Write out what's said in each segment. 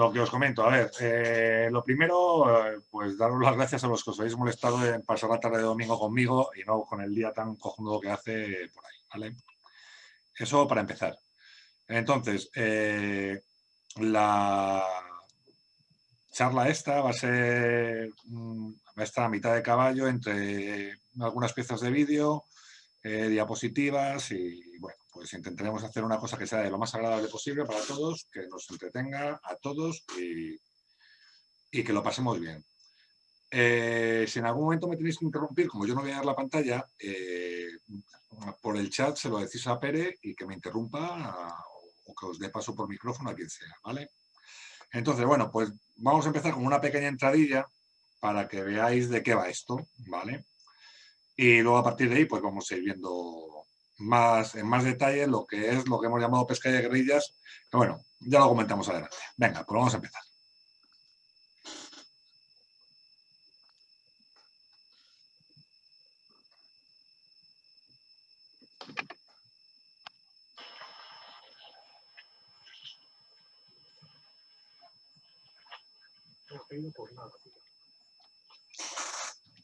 lo que os comento, a ver, eh, lo primero, eh, pues daros las gracias a los que os habéis molestado en pasar la tarde de domingo conmigo y no con el día tan cojonudo que hace por ahí, ¿vale? Eso para empezar. Entonces, eh, la charla esta va a ser, mm, va a estar a mitad de caballo entre algunas piezas de vídeo, diapositivas y bueno, pues intentaremos hacer una cosa que sea de lo más agradable posible para todos, que nos entretenga a todos y, que lo pasemos bien. Eh, si en algún momento me tenéis que interrumpir, como yo no voy a dar la pantalla, eh, por el chat se lo decís a Pere y que me interrumpa o que os dé paso por micrófono a quien sea, ¿vale? Entonces, bueno, pues vamos a empezar con una pequeña entradilla para que veáis de qué va esto, ¿vale? Y luego a partir de ahí, pues vamos a ir viendo más, en más detalle lo que es lo que hemos llamado pesca de guerrillas, que bueno, ya lo comentamos adelante. Venga, pues vamos a empezar.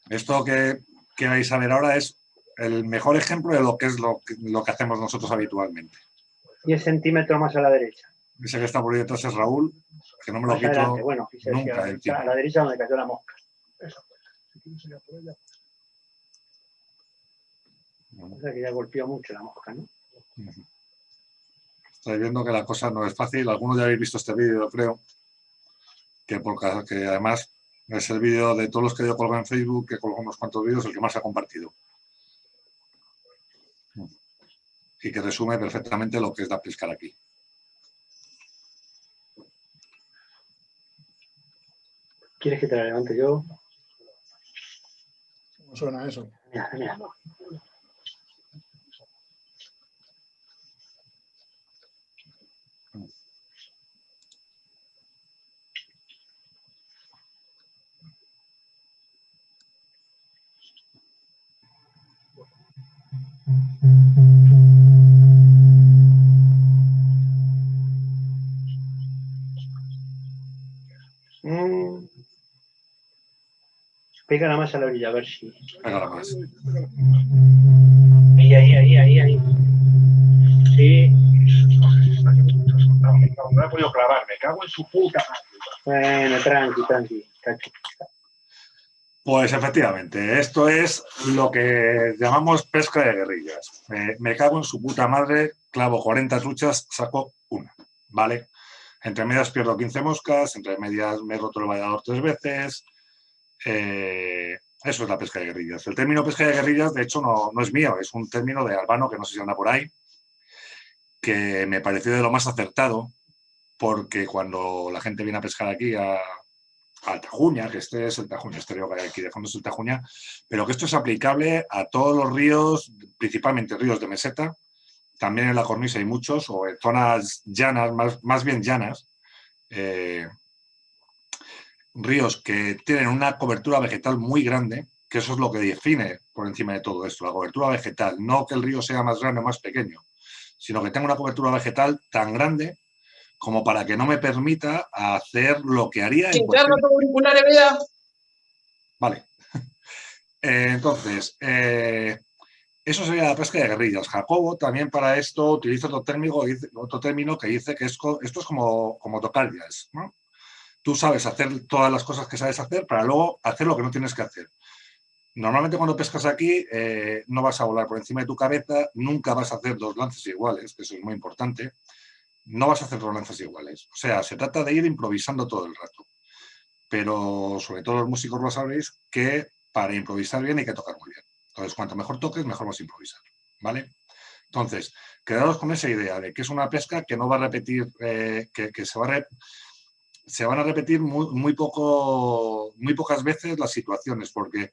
Esto que, que vais a ver ahora es el mejor ejemplo de lo que es lo, lo que hacemos nosotros habitualmente. 10 centímetros más a la derecha. Ese que está por ahí detrás es Raúl, que no me lo quito bueno, nunca. a la derecha donde cayó la mosca. Eso. O sea que ya golpeó mucho la mosca, ¿no? Estáis viendo que la cosa no es fácil. Algunos ya habéis visto este vídeo, creo. Que, porque, que además es el vídeo de todos los que yo colgo en Facebook, que colgo unos cuantos vídeos, el que más se ha compartido. Y que resume perfectamente lo que es la pescar aquí. ¿Quieres que te la levante yo? ¿Cómo suena eso? Mira, mira. Mm. Pega más a la orilla, a ver si. Pega más. Ahí, ahí, ahí, ahí, ahí. Sí. No, he podido clavar, me cago en su puta Bueno, tranqui, tranqui. Pues efectivamente, esto es lo que llamamos pesca de guerrillas. me cago en su puta madre, clavo 40 truchas, saco una, ¿vale? Entre medias pierdo 15 moscas, entre medias me he roto el vallador tres veces. Eh, eso es la pesca de guerrillas. El término pesca de guerrillas, de hecho, no, es mío, es un término de Albano, que no sé si anda por ahí, que me pareció de lo más acertado, porque cuando la gente viene a pescar aquí a, Tajuña, que este es el Tajuña, este río que hay aquí de fondo es el Tajuña, pero que esto es aplicable a todos los ríos, principalmente ríos de meseta, también en la cornisa hay muchos, o en zonas llanas, más, más bien llanas, eh, ríos que tienen una cobertura vegetal muy grande, que eso es lo que define por encima de todo esto, la cobertura vegetal. No que el río sea más grande o más pequeño, sino que tenga una cobertura vegetal tan grande como para que no me permita hacer lo que haría... En Vale. Eh, entonces, eh, eso sería la pesca de guerrillas. Jacobo también para esto utiliza otro término, otro término que dice que esto es como, tocar ¿no? Tú sabes hacer todas las cosas que sabes hacer para luego hacer lo que no tienes que hacer. Normalmente cuando pescas aquí eh, no vas a volar por encima de tu cabeza, nunca vas a hacer dos lances iguales, que eso es muy importante. No vas a hacer dos lances iguales. O sea, se trata de ir improvisando todo el rato. Pero sobre todo los músicos lo sabéis que para improvisar bien hay que tocar muy bien. Entonces, cuanto mejor toques, mejor vas a improvisar, ¿vale? Entonces, quedaros con esa idea de que es una pesca que no va a repetir, eh, que, se, va se van a repetir muy, poco, muy pocas veces las situaciones, porque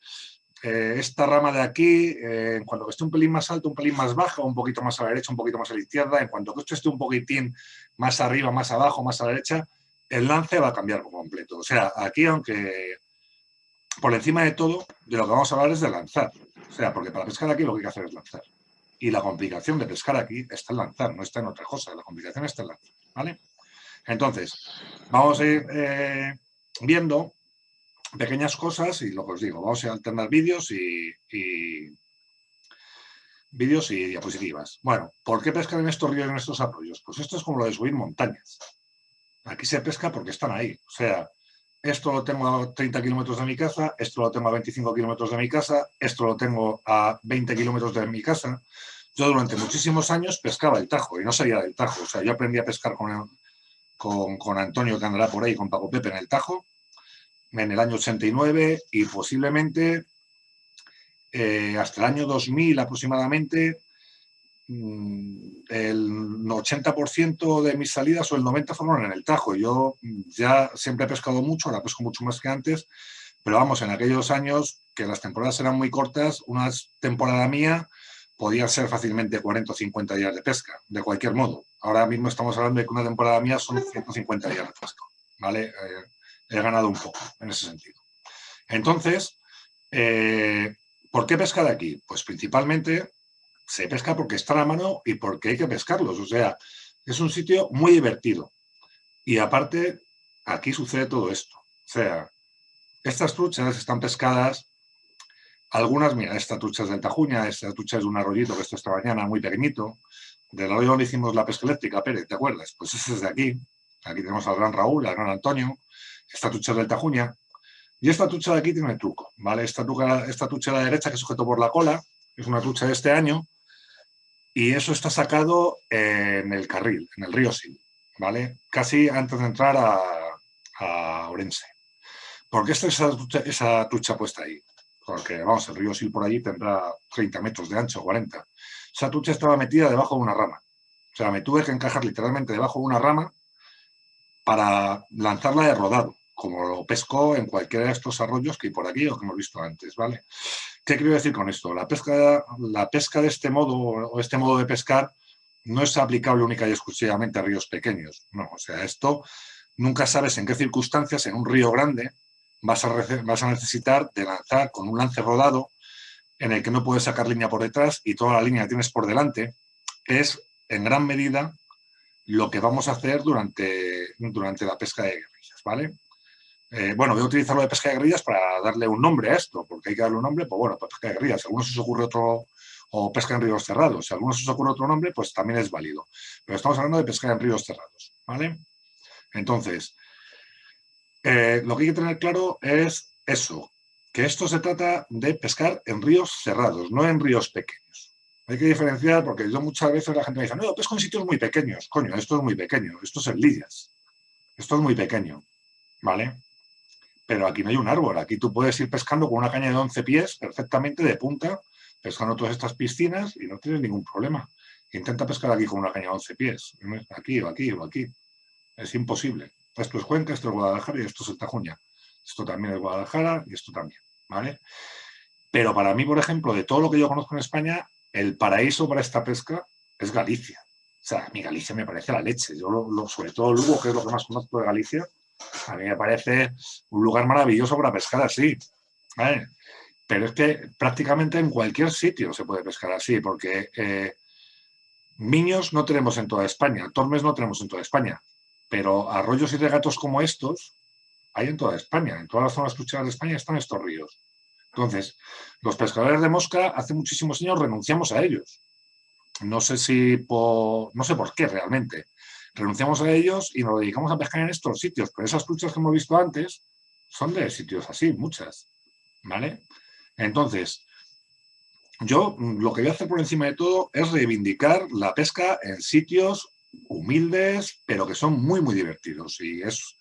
eh, esta rama de aquí, eh, en cuanto que esté un pelín más alto, un pelín más bajo, un poquito más a la derecha, un poquito más a la izquierda, en cuanto que esto esté un poquitín más arriba, más abajo, más a la derecha, el lance va a cambiar por completo. O sea, aquí, aunque por encima de todo, de lo que vamos a hablar es de lanzar. O sea, porque para pescar aquí lo que hay que hacer es lanzar. Y la complicación de pescar aquí está en lanzar, no está en otra cosa. La complicación está en lanzar, ¿vale? Entonces, vamos a ir eh, viendo pequeñas cosas y lo que os digo, vamos a alternar vídeos y, vídeos y diapositivas. Bueno, ¿por qué pescar en estos ríos, en estos arroyos? Pues esto es como lo de subir montañas. Aquí se pesca porque están ahí. O sea, esto lo tengo a 30 kilómetros de mi casa, esto lo tengo a 25 kilómetros de mi casa, esto lo tengo a 20 kilómetros de mi casa. Yo durante muchísimos años pescaba el Tajo y no salía del Tajo. O sea, yo aprendí a pescar con, con, Antonio, que andará por ahí, con Paco Pepe en el Tajo, en el año 89 y posiblemente eh, hasta el año 2000 aproximadamente el 80% de mis salidas o el 90% fueron en el Tajo. Yo ya siempre he pescado mucho, ahora pesco mucho más que antes, pero vamos, en aquellos años que las temporadas eran muy cortas, una temporada mía podía ser fácilmente 40 o 50 días de pesca, de cualquier modo. Ahora mismo estamos hablando de que una temporada mía son 150 días de pesca, ¿vale? Eh, he ganado un poco en ese sentido. Entonces, eh, ¿por qué pescar aquí? Pues principalmente se pesca porque está a la mano y porque hay que pescarlos. O sea, es un sitio muy divertido. Y aparte, aquí sucede todo esto. O sea, estas truchas están pescadas, algunas, mira, esta trucha es del Tajuña, esta trucha es de un arroyito que esto esta mañana, muy pequeñito. Del arroyo donde hicimos la pesca eléctrica, Pérez, ¿te acuerdas? Pues ese es de aquí. Aquí tenemos al gran Raúl, al gran Antonio, esta tucha del Tajuña. Y esta tucha de aquí tiene el truco, ¿vale? Esta, tucha, esta tucha de la derecha que sujeto por la cola, es una tucha de este año, y eso está sacado en el carril, en el río Sil, ¿vale? Casi antes de entrar a, a Orense. ¿Por qué está esa esa puesta ahí? Porque, vamos, el río Sil por allí tendrá 30 metros de ancho, 40. Esa tucha estaba metida debajo de una rama. O sea, me tuve que encajar literalmente debajo de una rama para lanzarla de rodado, como lo pesco en cualquiera de estos arroyos que hay por aquí o que hemos visto antes, ¿vale? ¿Qué quiero decir con esto? La pesca, de este modo o este modo de pescar no es aplicable única y exclusivamente a ríos pequeños, no, o sea, esto nunca sabes en qué circunstancias en un río grande vas a, necesitar de lanzar con un lance rodado en el que no puedes sacar línea por detrás y toda la línea tienes por delante, es en gran medida lo que vamos a hacer durante, durante la pesca de guerrillas, ¿vale? Eh, bueno, voy a utilizar lo de pesca de guerrillas para darle un nombre a esto, porque hay que darle un nombre, pues bueno, pues pesca de guerrillas. Si algunos os ocurre otro, o pesca en ríos cerrados, si algunos os ocurre otro nombre, pues también es válido. Pero estamos hablando de pesca en ríos cerrados, ¿vale? Entonces, eh, lo que hay que tener claro es eso, que esto se trata de pescar en ríos cerrados, no en ríos pequeños. Hay que diferenciar porque yo muchas veces la gente me dice, no, pesco en sitios muy pequeños. Coño, esto es muy pequeño, esto es en Lidias. Esto es muy pequeño, ¿vale? Pero aquí no hay un árbol, aquí tú puedes ir pescando con una caña de 11 pies perfectamente de punta, pescando todas estas piscinas y no tienes ningún problema. Intenta pescar aquí con una caña de 11 pies, aquí o aquí o aquí. Es imposible. Esto es Cuenca, esto es Guadalajara y esto es el Tajuña. Esto también es Guadalajara y esto también, ¿vale? Pero para mí, por ejemplo, de todo lo que yo conozco en España, el paraíso para esta pesca es Galicia. O sea, a mí Galicia me parece la leche. Yo, lo, sobre todo Lugo, que es lo que más conozco de Galicia, a mí me parece un lugar maravilloso para pescar así. Pero es que prácticamente en cualquier sitio se puede pescar así, porque eh, miños no tenemos en toda España, tormes no tenemos en toda España, pero arroyos y regatos como estos hay en toda España. En todas las zonas trucheras de España están estos ríos. Entonces, los pescadores de mosca hace muchísimos años renunciamos a ellos. No sé si por, no sé por qué realmente. Renunciamos a ellos y nos dedicamos a pescar en estos sitios, pero esas truchas que hemos visto antes son de sitios así, muchas. ¿Vale? Entonces, yo lo que voy a hacer por encima de todo es reivindicar la pesca en sitios humildes, pero que son muy, muy divertidos. Y, es,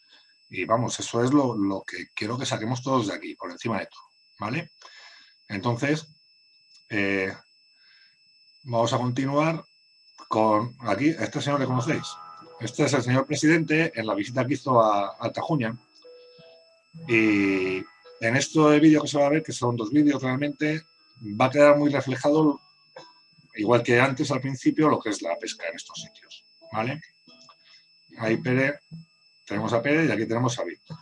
y vamos, eso es lo, lo que quiero que saquemos todos de aquí, por encima de todo. ¿vale? Entonces, eh, vamos a continuar con aquí, este señor le conocéis. Este es el señor presidente en la visita que hizo a, Tajuña. Y en este vídeo que se va a ver, que son dos vídeos realmente, va a quedar muy reflejado, igual que antes al principio, lo que es la pesca en estos sitios. ¿Vale? Ahí Pérez, tenemos a Pérez y aquí tenemos a Víctor.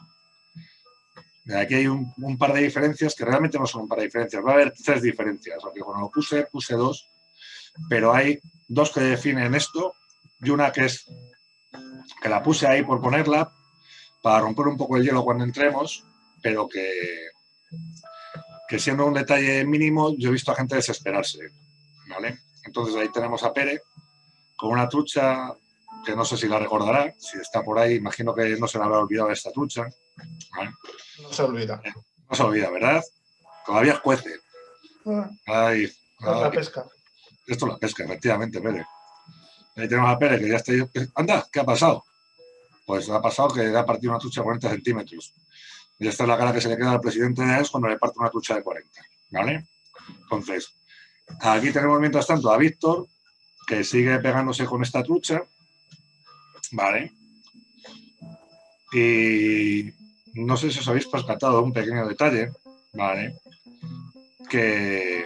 Aquí hay un, par de diferencias que realmente no son un par de diferencias. Va a haber tres diferencias, aunque cuando lo puse, puse dos. Pero hay dos que definen esto y una que es que la puse ahí por ponerla, para romper un poco el hielo cuando entremos, pero que, que siendo un detalle mínimo, yo he visto a gente desesperarse, ¿vale? Entonces ahí tenemos a Pere con una trucha que no sé si la recordará, si está por ahí, imagino que no se le habrá olvidado esta trucha. No se olvida. No se olvida, ¿verdad? Todavía cuece. Ah, Ay, la pesca. Esto es la pesca, efectivamente, Pere. Ahí tenemos a Pere, que ya está... Anda, ¿qué ha pasado? Pues ha pasado que le ha partido una trucha de 40 centímetros. Y esta es la cara que se le queda al presidente de AES cuando le parte una trucha de 40, ¿vale? Entonces, aquí tenemos mientras tanto a Víctor, que sigue pegándose con esta trucha, ¿vale? Y no sé si os habéis percatado un pequeño detalle, ¿vale? Que,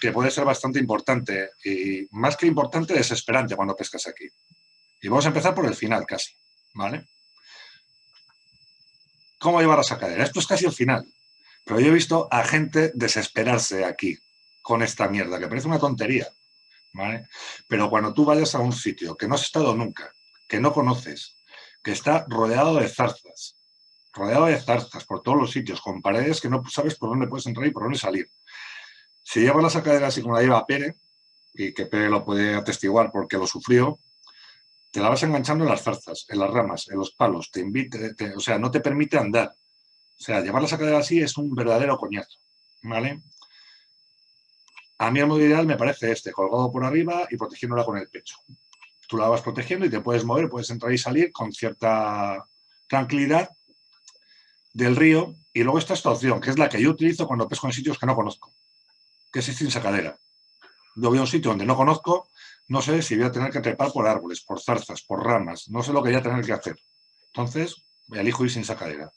que puede ser bastante importante y más que importante, desesperante cuando pescas aquí. Y vamos a empezar por el final casi, ¿vale? ¿Cómo llevar la sacadera? Esto es casi el final, pero yo he visto a gente desesperarse aquí con esta mierda, que parece una tontería, ¿vale? Pero cuando tú vayas a un sitio que no has estado nunca, que no conoces, que está rodeado de zarzas, rodeado de zarzas por todos los sitios, con paredes que no sabes por dónde puedes entrar y por dónde salir. Si llevas la sacadera así como la lleva Pere, y que Pere lo puede atestiguar porque lo sufrió, te la vas enganchando en las zarzas, en las ramas, en los palos, te invite, te- o sea, no te permite andar. O sea, llevar la sacadera así es un verdadero coñazo, ¿vale? A mí el modo ideal me parece este, colgado por arriba y protegiéndola con el pecho. Tú la vas protegiendo y te puedes mover, puedes entrar y salir con cierta tranquilidad del río. Y luego está esta opción, que es la que yo utilizo cuando pesco en sitios que no conozco, que es sin sacadera. Yo voy a un sitio donde no conozco, no sé si voy a tener que trepar por árboles, por zarzas, por ramas, no sé lo que voy a tener que hacer. Entonces, elijo ir sin sacadera.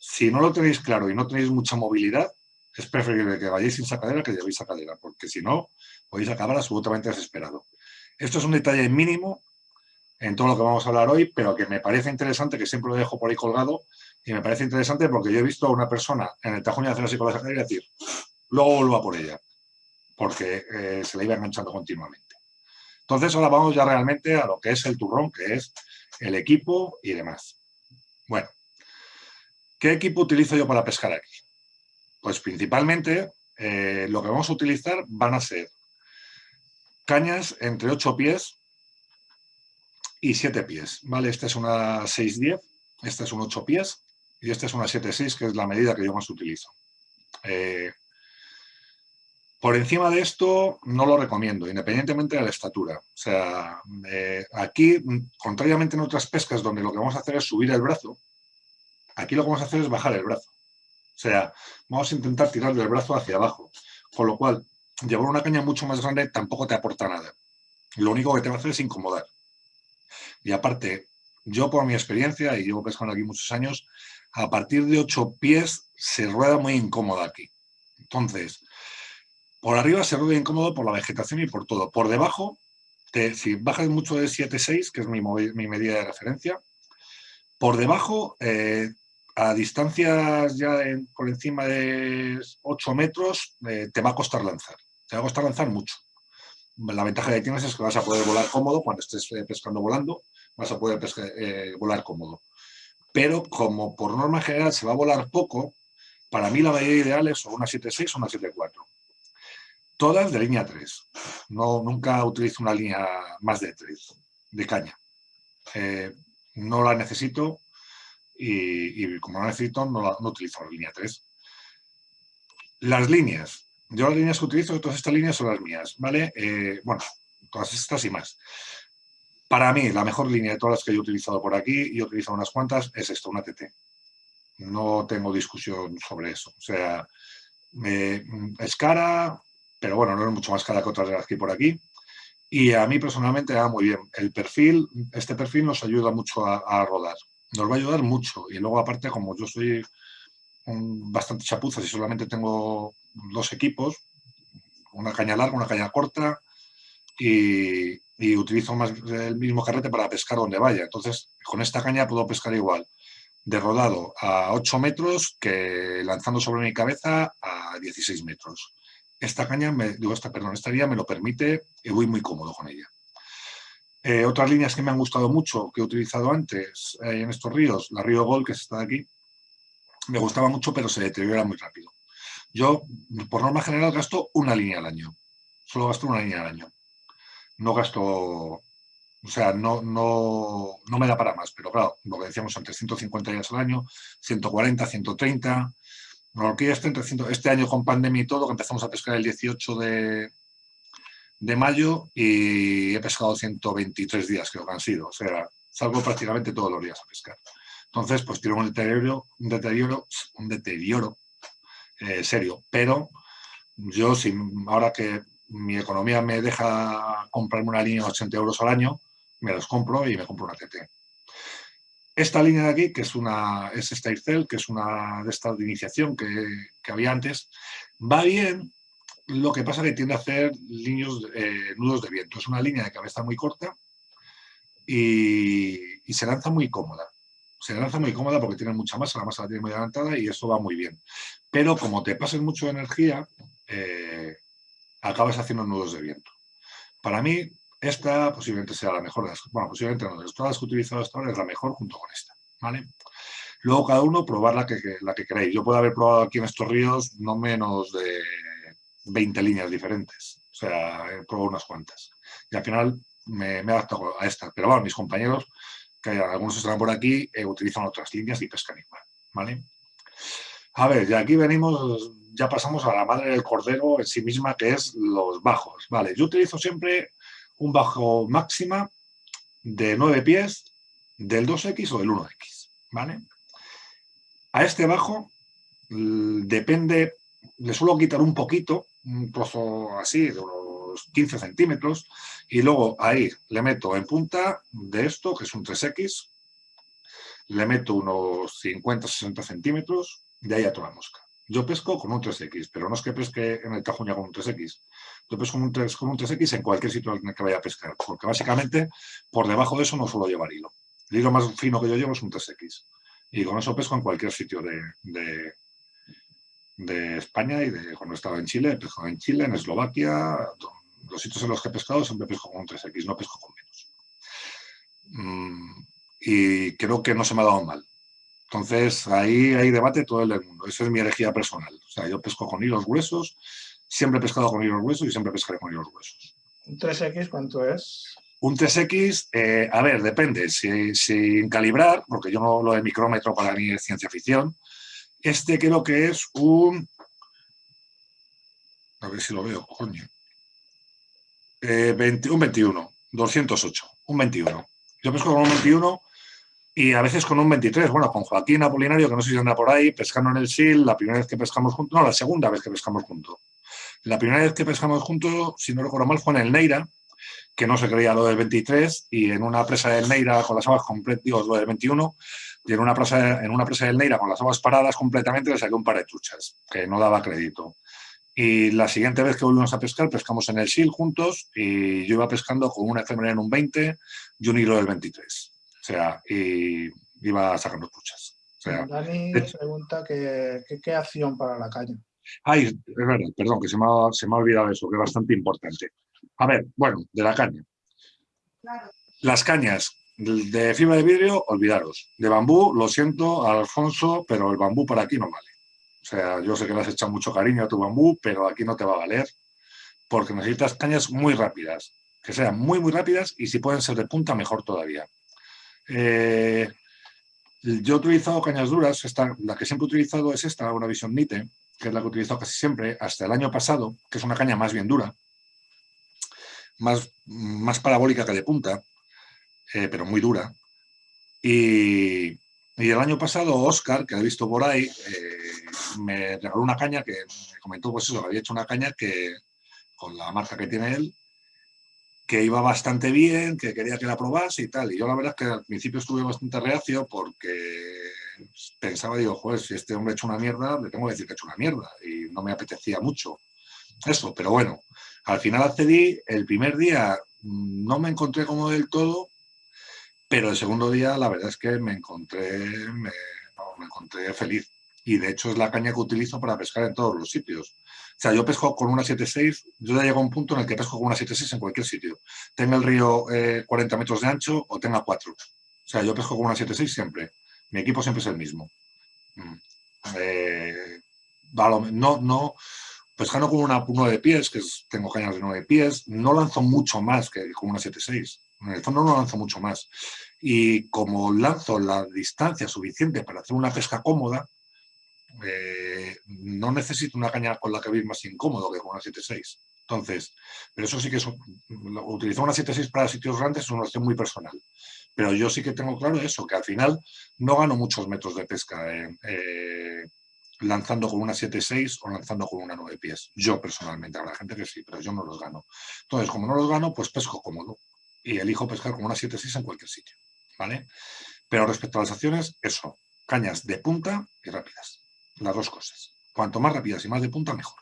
Si no lo tenéis claro y no tenéis mucha movilidad, es preferible que vayáis sin sacadera que llevéis sacadera, porque si no, podéis acabar absolutamente desesperado. Esto es un detalle mínimo en todo lo que vamos a hablar hoy, pero que me parece interesante, que siempre lo dejo por ahí colgado, y me parece interesante porque yo he visto a una persona en el Tajuña con la sacadera y decir, luego vuelvo por ella, porque eh, se la iba enganchando continuamente. Entonces ahora vamos ya realmente a lo que es el turrón, que es el equipo y demás. Bueno, ¿qué equipo utilizo yo para pescar aquí? Pues principalmente eh, lo que vamos a utilizar van a ser cañas entre 8 pies y 7 pies, ¿vale? Esta es una 6-10, esta es un 8 pies y esta es una 7-6, que es la medida que yo más utilizo. Eh, por encima de esto no lo recomiendo, independientemente de la estatura. O sea, eh, aquí, contrariamente en otras pescas donde lo que vamos a hacer es subir el brazo, aquí lo que vamos a hacer es bajar el brazo. O sea, vamos a intentar tirar del brazo hacia abajo, con lo cual llevar una caña mucho más grande tampoco te aporta nada. Lo único que te va a hacer es incomodar. Y aparte, yo por mi experiencia, y llevo pescando aquí muchos años, a partir de ocho pies se rueda muy incómoda aquí. Entonces, por arriba se rueda incómodo por la vegetación y por todo. Por debajo, si bajas mucho de 7,6, que es mi, medida de referencia, por debajo, eh, a distancias ya por encima de 8 metros, eh, te va a costar lanzar. Te va a costar lanzar mucho. La ventaja que tienes es que vas a poder volar cómodo cuando estés eh, pescando volando, vas a poder volar cómodo. Pero como por norma general se va a volar poco, para mí la medida ideal es una 7.6 o una 7.4. Todas de línea 3. No, nunca utilizo una línea más de 3, de caña. Eh, no la necesito y, y como la necesito, no, no utilizo la línea 3. Las líneas. Yo las líneas que utilizo, todas estas líneas son las mías, ¿vale? Eh, bueno, todas estas y más. Para mí, la mejor línea de todas las que he utilizado por aquí, y he utilizado unas cuantas, es esto, una TT. No tengo discusión sobre eso. O sea, eh, es cara, pero bueno, no es mucho más cara que otras de las que hay por aquí. Y a mí personalmente me va muy bien. El perfil, este perfil nos ayuda mucho a, a rodar. Nos va a ayudar mucho. Y luego, aparte, como yo soy un- bastante chapuza, si solamente tengo dos equipos, una caña larga, una caña corta, y, y utilizo más el mismo carrete para pescar donde vaya. Entonces, con esta caña puedo pescar igual de rodado a 8 metros que lanzando sobre mi cabeza a 16 metros. Esta caña, me, digo, esta, perdón, esta guía me lo permite y voy muy cómodo con ella. Eh, otras líneas que me han gustado mucho, que he utilizado antes eh, en estos ríos, la Río Gol, que está aquí, me gustaba mucho, pero se deteriora muy rápido. Yo, por norma general, gasto una línea al año. Solo gasto una línea al año. No gasto, o sea, no, no, no me da para más, pero claro, lo que decíamos antes, 150 días al año, 140, 130, este, este año con pandemia y todo, que empezamos a pescar el 18 de, de mayo y he pescado 123 días, creo que han sido. O sea, salgo prácticamente todos los días a pescar. Entonces, pues tiene un deterioro, un deterioro, un deterioro eh, serio. Pero yo, si, ahora que mi economía me deja comprarme una línea de 80 euros al año, me los compro y me compro una TT. Esta línea de aquí, que es una es esta que es una de estas de iniciación que, que había antes, va bien, lo que pasa es que tiende a hacer líneas, eh, nudos de viento. Es una línea de cabeza muy corta y, se lanza muy cómoda. Se lanza muy cómoda porque tiene mucha masa, la masa la tiene muy adelantada y eso va muy bien. Pero como te pases mucho de energía, eh, acabas haciendo nudos de viento. Para mí, esta posiblemente sea la mejor de las, bueno, posiblemente no, de todas las que he utilizado hasta ahora es la mejor junto con esta, ¿vale? Luego cada uno probar la que, la que queréis. Yo puedo haber probado aquí en estos ríos no menos de 20 líneas diferentes. O sea, he probado unas cuantas. Y al final me, me he adaptado a esta. Pero bueno, mis compañeros, que algunos están por aquí, eh, utilizan otras líneas y pescan igual, ¿vale? A ver, y aquí venimos, ya pasamos a la madre del cordero en sí misma, que es los bajos, ¿vale? Yo utilizo siempre un bajo máxima de 9 pies del 2X o del 1X, ¿vale? A este bajo depende, le suelo quitar un poquito, un trozo así, de unos 15 centímetros, y luego ahí le meto en punta de esto, que es un 3X, le meto unos 50-60 centímetros, de ahí a toda la mosca. Yo pesco con un 3X, pero no es que pesque en el Tajuña con un 3X. Yo pesco con un, 3, con un 3X en cualquier sitio en el que vaya a pescar, porque básicamente por debajo de eso no suelo llevar hilo. El hilo más fino que yo llevo es un 3X. Y con eso pesco en cualquier sitio de, de, España y de cuando estaba en Chile, he pescado en Chile, en Eslovaquia, los sitios en los que he pescado siempre pesco con un 3X, no pesco con menos. Mm, y creo que no se me ha dado mal. Entonces, ahí hay debate todo el mundo. Esa es mi herejía personal. O sea, yo pesco con hilos gruesos, siempre he pescado con hilos gruesos y siempre pescaré con hilos gruesos. ¿Un 3X cuánto es? Un 3X, eh, a ver, depende. Sin calibrar, porque yo no lo de micrómetro para mí es ciencia ficción, este creo que es un... A ver si lo veo, coño. Eh, un 21, 208, un 21. Yo pesco con un 21 y a veces con un 23. Bueno, con Joaquín Apolinario, que no sé si anda por ahí, pescando en el SIL, la primera vez que pescamos juntos, no, la segunda vez que pescamos juntos. La primera vez que pescamos juntos, si no recuerdo mal, fue en el Neira, que no se creía lo del 23, y en una presa del Neira con las aguas completas, digo, lo del 21, y en una, presa, en una presa del Neira con las aguas paradas completamente le saqué un par de truchas, que no daba crédito. Y la siguiente vez que volvimos a pescar, pescamos en el SIL juntos, y yo iba pescando con una efemera en un 20 y un hilo del 23. O sea, y iba sacando truchas. O sea, Dani pregunta qué acción para la caña. Ay, es verdad, perdón, que se me, ha, se me ha olvidado eso, que es bastante importante. A ver, bueno, de la caña. Las cañas de fibra de vidrio, olvidaros. De bambú, lo siento, Alfonso, pero el bambú para aquí no vale. O sea, yo sé que le has echado mucho cariño a tu bambú, pero aquí no te va a valer porque necesitas cañas muy rápidas, que sean muy, muy rápidas y si pueden ser de punta, mejor todavía. Eh, yo he utilizado cañas duras, esta, la que siempre he utilizado es esta, una Vision Nite, que es la que he utilizado casi siempre, hasta el año pasado, que es una caña más bien dura, más, más parabólica que de punta, eh, pero muy dura. Y, el año pasado Oscar, que he visto por ahí, eh, me regaló una caña que me comentó pues eso, había hecho una caña que con la marca que tiene él, que iba bastante bien, que quería que la probase y tal. Y yo la verdad es que al principio estuve bastante reacio porque pensaba, digo, joder, si este hombre ha hecho una mierda, le tengo que decir que ha hecho una mierda. Y no me apetecía mucho eso, pero bueno, al final accedí, el primer día no me encontré como del todo, pero el segundo día la verdad es que me encontré, me, encontré feliz. y de hecho es la caña que utilizo para pescar en todos los sitios. O sea, yo pesco con una 7.6, yo ya llego a un punto en el que pesco con una 7.6 en cualquier sitio. Tenga el río 40 eh, metros de ancho o tenga 4. O sea, yo pesco con una 7.6 siempre. Mi equipo siempre es el mismo. Mm. Eh, no, no, pescando con una 9 pies, que tengo cañas de 9 pies, no lanzo mucho más que con una 7.6. En el fondo no lanzo mucho más. Y como lanzo la distancia suficiente para hacer una pesca cómoda, eh, no necesito una caña con la que vivir más incómodo que con una 7.6. Entonces, pero eso sí que es, utilizar una 7.6 para sitios grandes es una opción muy personal. Pero yo sí que tengo claro eso, que al final no gano muchos metros de pesca eh, lanzando con una 7.6 o lanzando con una 9 pies. Yo personalmente, habrá gente que sí, pero yo no los gano. Entonces, como no los gano, pues pesco cómodo y elijo pescar con una 7.6 en cualquier sitio. ¿vale? Pero respecto a las acciones, eso, cañas de punta y rápidas las dos cosas. Cuanto más rápidas y más de punta, mejor.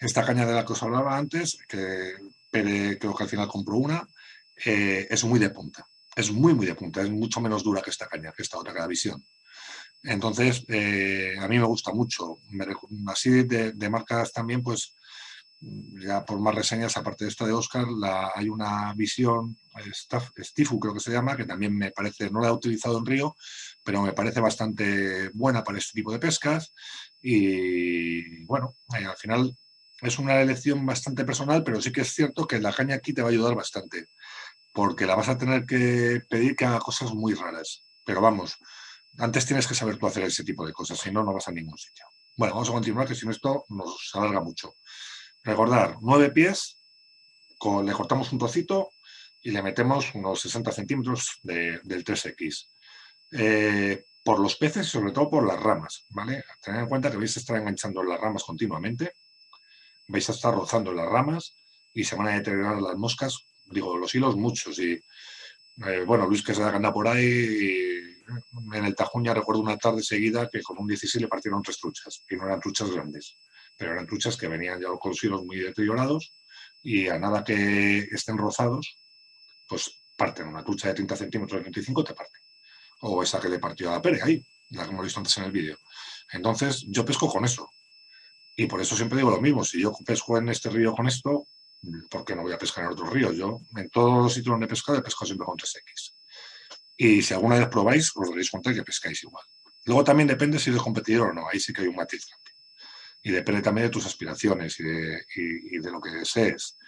Esta caña de la que os hablaba antes, que Pere creo que al final compró una, eh, es muy de punta. Es muy, muy de punta. Es mucho menos dura que esta caña, que esta otra, que la visión. Entonces, eh, a mí me gusta mucho. así de, de, marcas también, pues, ya por más reseñas, aparte de esta de Oscar, la, hay una visión, Stifu creo que se llama, que también me parece, no la he utilizado en Río, pero me parece bastante buena para este tipo de pescas. Y bueno, eh, al final es una elección bastante personal, pero sí que es cierto que la caña aquí te va a ayudar bastante, porque la vas a tener que pedir que haga cosas muy raras. Pero vamos, antes tienes que saber tú hacer ese tipo de cosas, si no, no vas a ningún sitio. Bueno, vamos a continuar, que si no esto nos alarga mucho. Recordar, nueve pies, le cortamos un trocito y le metemos unos 60 centímetros del 3X. Eh, por los peces y sobre todo por las ramas, ¿vale? Tened en cuenta que vais a estar enganchando las ramas continuamente, vais a estar rozando las ramas y se van a deteriorar las moscas, digo, los hilos muchos y, eh, bueno, Luis que se da anda por ahí en el Tajuña recuerdo una tarde seguida que con un 16 le partieron tres truchas y no eran truchas grandes pero eran truchas que venían ya con los hilos muy deteriorados y a nada que estén rozados, pues parten. Una trucha de 30 centímetros de 25 te parte. O esa que le partió a la pere ahí, la que hemos visto antes en el vídeo. Entonces, yo pesco con eso. Y por eso siempre digo lo mismo. Si yo pesco en este río con esto, ¿por qué no voy a pescar en otro río? Yo, en todos los sitios donde he pescado, he pescado siempre con 3X. Y si alguna vez probáis, os daréis cuenta que pescáis igual. Luego también depende si eres competidor o no. Ahí sí que hay un matiz y depende también de tus aspiraciones y de, lo que desees.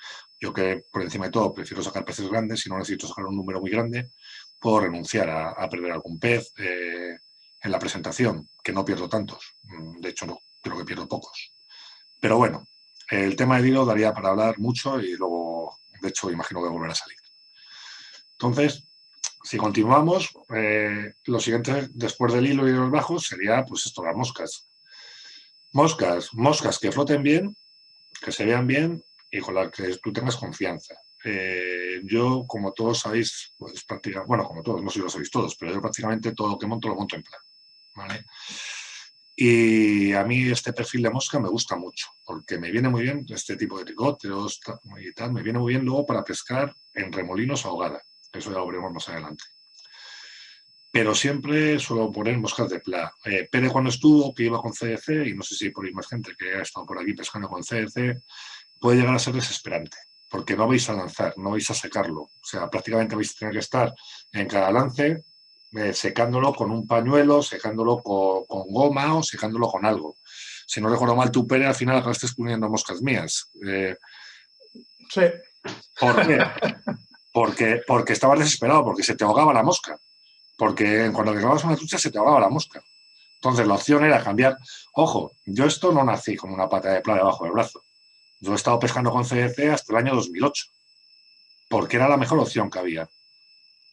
Yo que por encima de todo prefiero sacar peces grandes, y no necesito sacar un número muy grande, puedo renunciar a, perder algún pez eh, en la presentación, que no pierdo tantos. Mm, de hecho, no, creo que pierdo pocos. Pero bueno, el tema del hilo daría para hablar mucho y luego, de hecho, imagino que volverá a salir. Entonces, si continuamos, eh, lo siguiente después del hilo y los bajos sería, pues esto, las moscas. Moscas, moscas que floten bien, que se vean bien y con las que tú tengas confianza. Eh, yo, como todos sabéis, pues prácticamente, bueno, como todos, no sé si lo sabéis todos, pero yo prácticamente todo lo que monto lo monto en plan. ¿vale? Y a mí este perfil de mosca me gusta mucho, porque me viene muy bien este tipo de tricóteros y tal, me viene muy bien luego para pescar en remolinos ahogada. Eso ya lo veremos más adelante pero siempre suelo poner moscas de pla. Eh, cuando estuvo, que iba con CDC, y no sé si por ahí más gente que ha estado por aquí pescando con CDC, puede llegar a ser desesperante, porque no vais a lanzar, no vais a secarlo. O sea, prácticamente vais a tener que estar en cada lance eh, secándolo con un pañuelo, secándolo con, goma o secándolo con algo. Si no recuerdo mal, tu Pere al final acabaste poniendo moscas mías. Eh, sí. ¿Por qué? Porque, porque estabas desesperado, porque se te ahogaba la mosca porque cuando grababas una trucha se te ahogaba la mosca. Entonces la opción era cambiar. Ojo, yo esto no nací con una pata de playa debajo del brazo. Yo he estado pescando con CDC hasta el año 2008, porque era la mejor opción que había.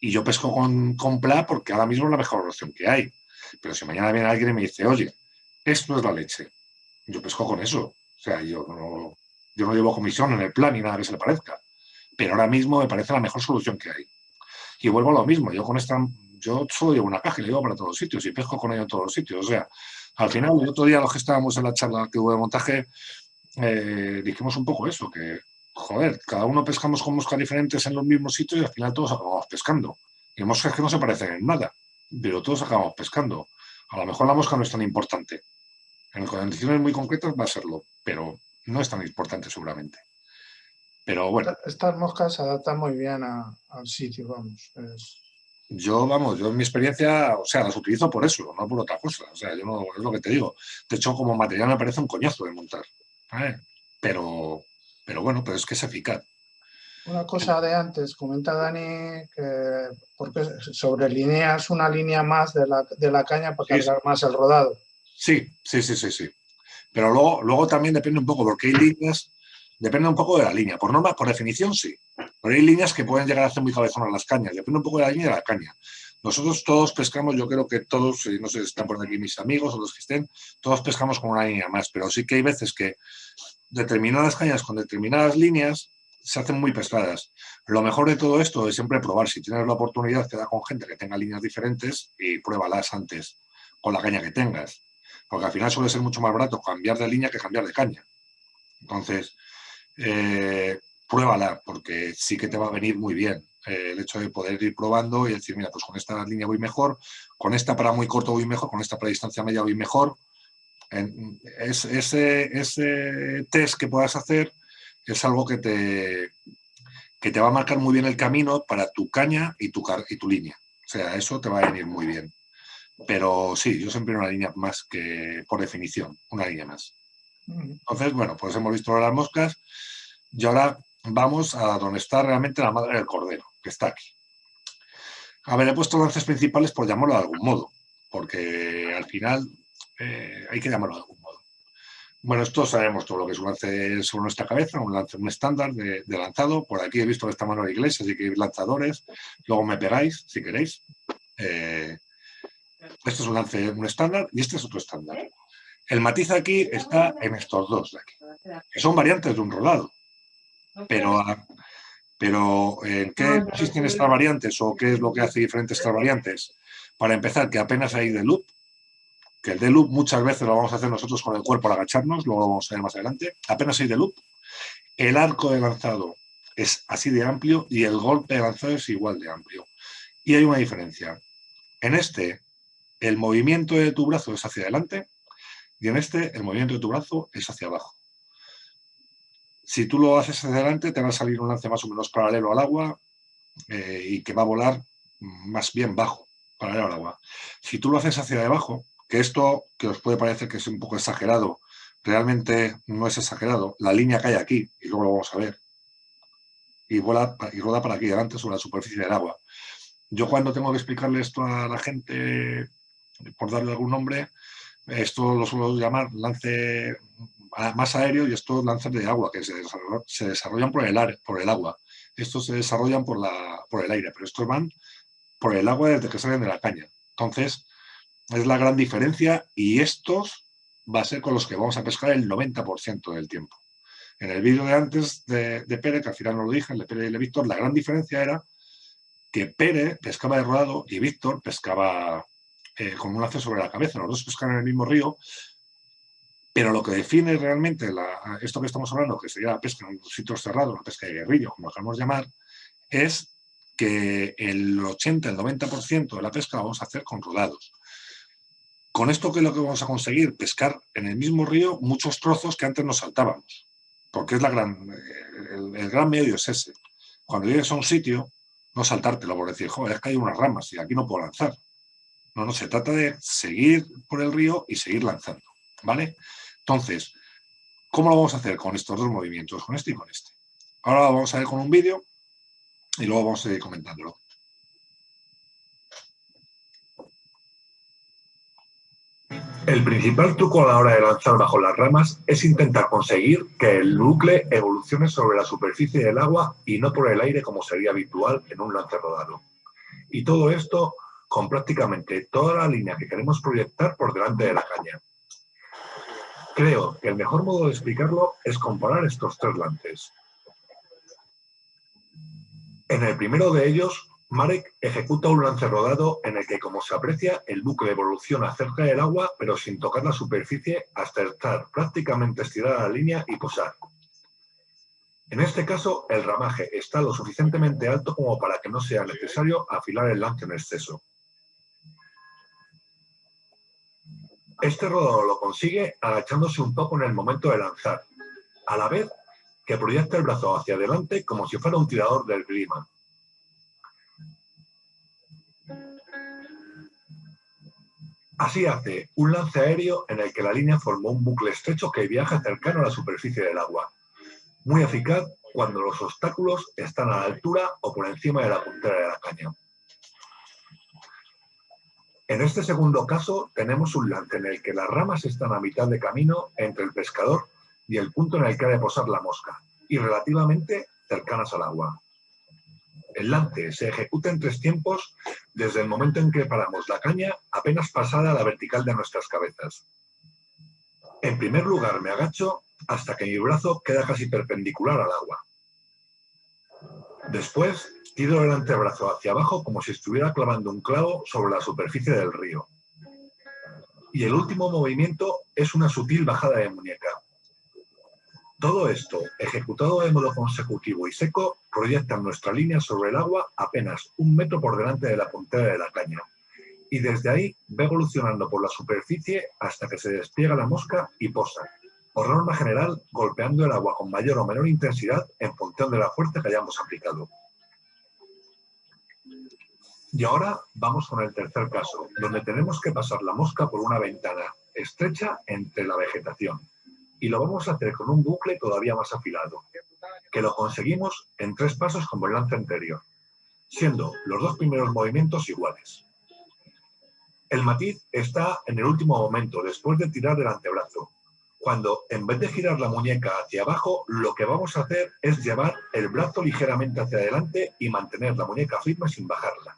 Y yo pesco con, con PLA porque ahora mismo es la mejor opción que hay. Pero si mañana viene alguien y me dice, oye, esto es la leche, yo pesco con eso. O sea, yo no, yo no llevo comisión en el plan ni nada que se le parezca. Pero ahora mismo me parece la mejor solución que hay. Y vuelvo a lo mismo, yo con esta yo solo llevo una caja y la llevo para todos los sitios y pesco con ella en todos los sitios. O sea, al final, el otro día los que estábamos en la charla que hubo de montaje, eh, dijimos un poco eso, que, joder, cada uno pescamos con moscas diferentes en los mismos sitios y al final todos acabamos pescando. Y moscas que no se parecen en nada, pero todos acabamos pescando. A lo mejor la mosca no es tan importante. En condiciones muy concretas va a serlo, pero no es tan importante seguramente. Pero bueno. Estas moscas se adaptan muy bien al sitio, vamos. Yo, vamos, yo en mi experiencia, o sea, las utilizo por eso, no por otra cosa. O sea, yo no, es lo que te digo. De hecho, como material me parece un coñazo de montar. Pero, pero bueno, pero es que es eficaz. Una cosa de antes, comenta Dani que porque sobrelineas una línea más de la, de la caña para cargar más el rodado. Sí, sí, sí, sí, sí. Pero luego, luego también depende un poco, porque hay líneas, depende un poco de la línea. Por norma, por definición, sí. Pero hay líneas que pueden llegar a hacer muy cabezonas las cañas. Depende un poco de la línea de la caña. Nosotros todos pescamos, yo creo que todos, no sé si están por aquí mis amigos o los que estén, todos pescamos con una línea más. Pero sí que hay veces que determinadas cañas con determinadas líneas se hacen muy pesadas. Lo mejor de todo esto es siempre probar. Si tienes la oportunidad, queda con gente que tenga líneas diferentes y pruébalas antes con la caña que tengas. Porque al final suele ser mucho más barato cambiar de línea que cambiar de caña. Entonces, eh, pruébala, porque sí que te va a venir muy bien. Eh, el hecho de poder ir probando y decir, mira, pues con esta línea voy mejor, con esta para muy corto voy mejor, con esta para distancia media voy mejor. ese, ese test que puedas hacer es algo que te, que te va a marcar muy bien el camino para tu caña y tu, y tu línea. O sea, eso te va a venir muy bien. Pero sí, yo siempre una línea más que, por definición, una línea más. Entonces, bueno, pues hemos visto las moscas y ahora vamos a donde está realmente la madre del cordero, que está aquí. A ver, he puesto lances principales por llamarlo de algún modo, porque al final eh, hay que llamarlo de algún modo. Bueno, esto sabemos todo lo que es un lance sobre nuestra cabeza, un lance, un estándar de, lanzado. Por aquí he visto que está Manuel Iglesias, así que hay lanzadores. Luego me pegáis, si queréis. Este es un lance, un estándar y este es otro estándar. El matiz aquí está en estos dos de aquí, que son variantes de un rodado. Pero, pero ¿en qué consisten estas variantes o qué es lo que hace diferentes estas variantes? Para empezar, que apenas hay de loop, que el de loop muchas veces lo vamos a hacer nosotros con el cuerpo al agacharnos, luego lo vamos a ver más adelante, apenas hay de loop. El arco de lanzado es así de amplio y el golpe de lanzado es igual de amplio. Y hay una diferencia. En este, el movimiento de tu brazo es hacia adelante y en este, el movimiento de tu brazo es hacia abajo. Si tú lo haces hacia adelante, te va a salir un lance más o menos paralelo al agua eh, y que va a volar más bien bajo, paralelo al agua. Si tú lo haces hacia abajo, que esto, que os puede parecer que es un poco exagerado, realmente no es exagerado. La línea cae aquí, y luego lo vamos a ver. Y, vuela, y rueda para aquí adelante sobre la superficie del agua. Yo cuando tengo que explicarle esto a la gente, por darle algún nombre, esto lo suelo llamar lance más aéreo y estos lances de agua, que se desarrollan, por, el por el agua. Estos se desarrollan por, la, por el aire, pero estos van por el agua desde que salen de la caña. Entonces, es la gran diferencia y estos va a ser con los que vamos a pescar el 90% del tiempo. En el vídeo de antes de, Pérez, que al final no lo dije, el de Pérez y el de Víctor, la gran diferencia era que Pérez pescaba de rodado y Víctor pescaba eh, con un lazo sobre la cabeza. Los dos pescan en el mismo río, pero lo que define realmente esto que estamos hablando, que sería la pesca en sitios cerrados, la pesca de guerrillo, como lo queramos llamar, es que el 80, el 90% de la pesca la vamos a hacer con rodados. Con esto, ¿qué es lo que vamos a conseguir? Pescar en el mismo río muchos trozos que antes nos saltábamos. Porque es la gran, el, gran medio es ese. Cuando llegues a un sitio, no saltártelo por decir, joder, es que hay unas ramas y aquí no puedo lanzar. No, no, se trata de seguir por el río y seguir lanzando. ¿Vale? Entonces, ¿cómo lo vamos a hacer con estos dos movimientos? Con este y con este. Ahora lo vamos a ver con un vídeo y luego vamos a seguir comentándolo. El principal truco a la hora de lanzar bajo las ramas es intentar conseguir que el bucle evolucione sobre la superficie del agua y no por el aire como sería habitual en un lance rodado. Y todo esto con prácticamente toda la línea que queremos proyectar por delante de la caña. Creo que el mejor modo de explicarlo es comparar estos tres lances. En el primero de ellos Marek ejecuta un lance rodado en el que, como se aprecia, el bucle evoluciona cerca del agua, pero sin tocar la superficie hasta estar prácticamente estirada la línea y posar. En este caso, el ramaje está lo suficientemente alto como para que no sea necesario afilar el lance en exceso. Este rodador lo consigue agachándose un poco en el momento de lanzar, a la vez que proyecta el brazo hacia adelante como si fuera un tirador del clima. Así hace un lance aéreo en el que la línea forma un bucle estrecho que viaja cercano a la superficie del agua. Muy eficaz cuando los obstáculos están a la altura o por encima de la puntera de la caña. En este segundo caso tenemos un lance en el que las ramas están a mitad de camino entre el pescador y el punto en el que ha de posar la mosca, y relativamente cercanas al agua. El lance se ejecuta en tres tiempos desde el momento en que paramos la caña apenas pasada a la vertical de nuestras cabezas. En primer lugar me agacho hasta que mi brazo queda casi perpendicular al agua. Después tiro el antebrazo hacia abajo como si estuviera clavando un clavo sobre la superficie del río. Y el último movimiento es una sutil bajada de muñeca. Todo esto, ejecutado de modo consecutivo y seco, proyecta nuestra línea sobre el agua apenas un metro por delante de la puntera de la caña. Y desde ahí va evolucionando por la superficie hasta que se despliega la mosca y posa, por norma general golpeando el agua con mayor o menor intensidad en función de la fuerza que hayamos aplicado. Y ahora vamos con el tercer caso, donde tenemos que pasar la mosca por una ventana estrecha entre la vegetación y lo vamos a hacer con un bucle todavía más afilado, que lo conseguimos en tres pasos como el lance anterior, siendo los dos primeros movimientos iguales. El matiz está en el último momento, después de tirar del antebrazo, cuando en vez de girar la muñeca hacia abajo, lo que vamos a hacer es llevar el brazo ligeramente hacia adelante y mantener la muñeca firme sin bajarla.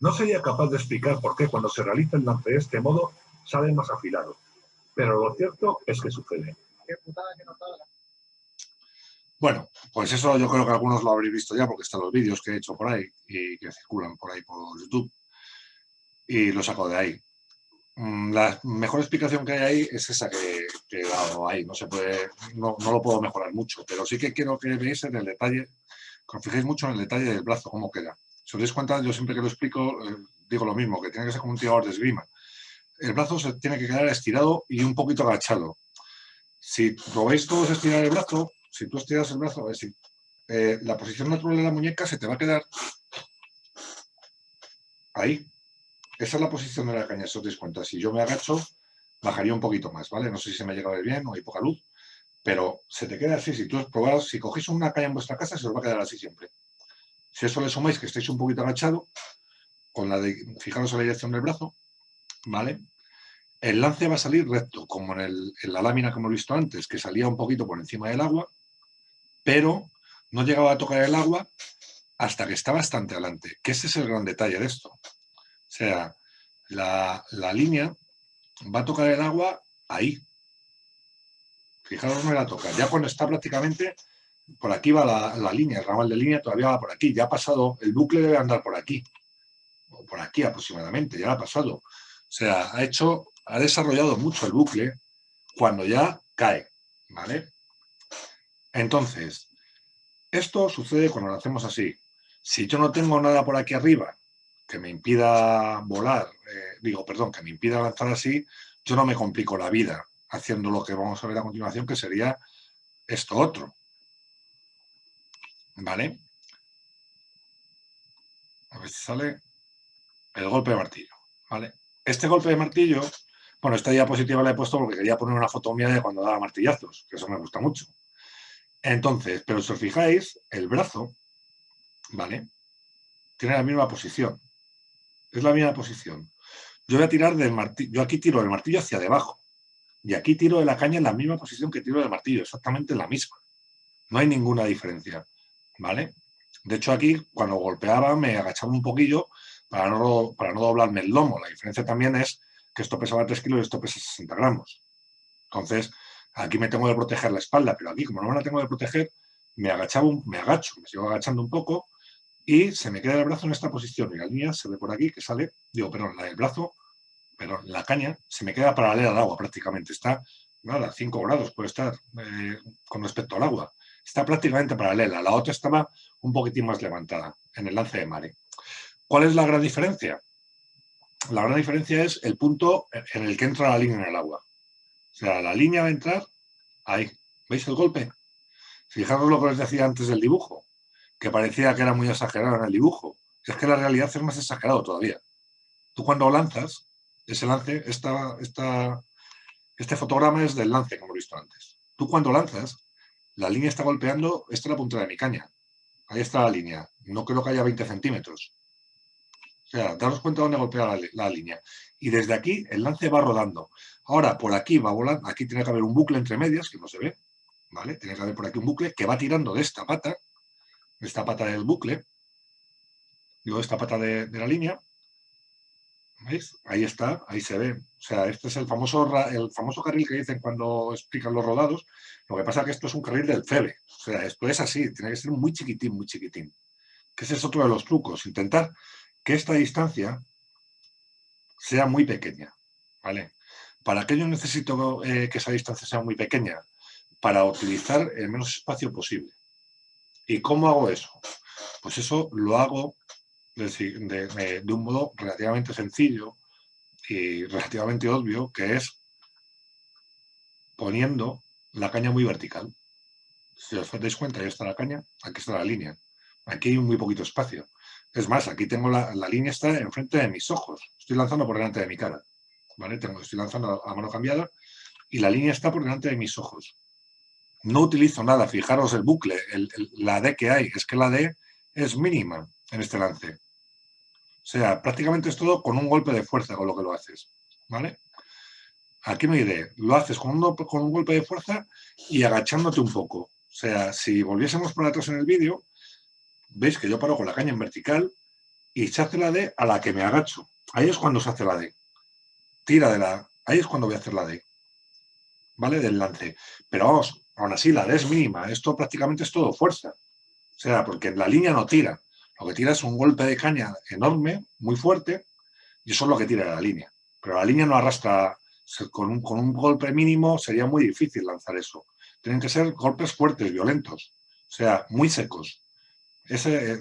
No sería capaz de explicar por qué cuando se realiza el lance de este modo sale más afilado pero lo cierto es que sucede. Bueno, pues eso yo creo que algunos lo habréis visto ya porque están los vídeos que he hecho por ahí y que circulan por ahí por YouTube y lo saco de ahí. Mm, la mejor explicación que hay ahí es esa que, he dado ahí, no se puede, no, lo puedo mejorar mucho, pero sí que quiero que veáis en el detalle, que os fijéis mucho en el detalle del brazo, cómo queda. Si os dais cuenta, yo siempre que lo explico eh, digo lo mismo, que tiene que ser como un tirador de esgrima el brazo se tiene que quedar estirado y un poquito agachado. Si veis todos estirar el brazo, si tú estiras el brazo, decir, eh, la posición natural de la muñeca se te va a quedar ahí. Esa es la posición de la caña, si os dais cuenta. Si yo me agacho, bajaría un poquito más, ¿vale? No sé si se me ha llegado a bien o hay poca luz, pero se te queda así. Si tú probaros, si cogéis una caña en vuestra casa, se os va a quedar así siempre. Si eso le sumáis que estéis un poquito agachado, con la de, fijaros en la dirección del brazo, ¿vale? El lance va a salir recto, como en, la lámina que hemos visto antes, que salía un poquito por encima del agua, pero no llegaba a tocar el agua hasta que está bastante adelante, que ese es el gran detalle de esto. O sea, la, línea va a tocar el agua ahí. Fijaros no la toca. Ya cuando está prácticamente, por aquí va la, línea, el ramal de línea todavía va por aquí. Ya ha pasado, el bucle debe andar por aquí. O por aquí aproximadamente, ya ha pasado. O sea, ha hecho ha desarrollado mucho el bucle cuando ya cae, ¿vale? Entonces, esto sucede cuando lo hacemos así. Si yo no tengo nada por aquí arriba que me impida volar, eh, digo, perdón, que me impida lanzar así, yo no me complico la vida haciendo lo que vamos a ver a continuación, que sería esto otro. ¿Vale? A ver si sale el golpe de martillo. ¿Vale? Este golpe de martillo bueno, esta diapositiva la he puesto porque quería poner una foto mía de cuando daba martillazos, que eso me gusta mucho. Entonces, pero si os fijáis, el brazo, ¿vale? Tiene la misma posición. Es la misma posición. Yo voy a tirar del martillo, yo aquí tiro el martillo hacia debajo. Y aquí tiro de la caña en la misma posición que tiro del martillo, exactamente la misma. No hay ninguna diferencia, ¿vale? De hecho, aquí, cuando golpeaba, me agachaba un poquillo para no, para no doblarme el lomo. La diferencia también es que esto pesaba 3 kilos y esto pesa 60 gramos. Entonces, aquí me tengo que proteger la espalda, pero aquí, como no me la tengo que proteger, me, agachaba me agacho, me sigo agachando un poco y se me queda el brazo en esta posición. Y la línea se ve por aquí que sale, digo, perdón, la del brazo, pero la caña se me queda paralela al agua prácticamente. Está, nada, 5 grados puede estar eh, con respecto al agua. Está prácticamente paralela. La otra estaba un poquitín más levantada en el lance de mare. ¿Cuál es la gran diferencia? la gran diferencia es el punto en el que entra la línea en el agua. O sea, la línea va a entrar ahí. ¿Veis el golpe? Fijaros lo que os decía antes del dibujo, que parecía que era muy exagerado en el dibujo. Es que la realidad es más exagerado todavía. Tú cuando lanzas, ese lance, esta, esta, este fotograma es del lance, como hemos visto antes. Tú cuando lanzas, la línea está golpeando, esta es la punta de mi caña. Ahí está la línea. No creo que haya 20 centímetros. O sea, daros cuenta dónde golpea la, línea. Y desde aquí el lance va rodando. Ahora, por aquí va volando, aquí tiene que haber un bucle entre medias, que no se ve, ¿vale? Tiene que haber por aquí un bucle que va tirando de esta pata, de esta pata del bucle, digo, de esta pata de, la línea, ¿veis? Ahí está, ahí se ve. O sea, este es el famoso, el famoso carril que dicen cuando explican los rodados. Lo que pasa es que esto es un carril del CEBE. O sea, esto es así, tiene que ser muy chiquitín, muy chiquitín. Que ese es otro de los trucos, intentar que esta distancia sea muy pequeña. ¿vale? ¿Para qué yo necesito eh, que esa distancia sea muy pequeña? Para utilizar el menos espacio posible. ¿Y cómo hago eso? Pues eso lo hago de, un modo relativamente sencillo y relativamente obvio, que es poniendo la caña muy vertical. Si os dais cuenta, ahí está la caña, aquí está la línea. Aquí hay muy poquito espacio. Es más, aquí tengo la, línea está enfrente de mis ojos. Estoy lanzando por delante de mi cara. ¿vale? Tengo, estoy lanzando a mano cambiada y la línea está por delante de mis ojos. No utilizo nada, fijaros el bucle, la D que hay, es que la D es mínima en este lance. O sea, prácticamente es todo con un golpe de fuerza con lo que lo haces. ¿Vale? Aquí no hay D. Lo haces con un, con un golpe de fuerza y agachándote un poco. O sea, si volviésemos por atrás en el vídeo, veis que yo paro con la caña en vertical y se hace la D a la que me agacho. Ahí es cuando se hace la D. Tira de la... Ahí es cuando voy a hacer la D. ¿Vale? Del lance. Pero vamos, aún así la D es mínima. Esto prácticamente es todo fuerza. O sea, porque la línea no tira. Lo que tira es un golpe de caña enorme, muy fuerte, y eso es lo que tira la línea. Pero la línea no arrastra... Con un, golpe mínimo sería muy difícil lanzar eso. Tienen que ser golpes fuertes, violentos. O sea, muy secos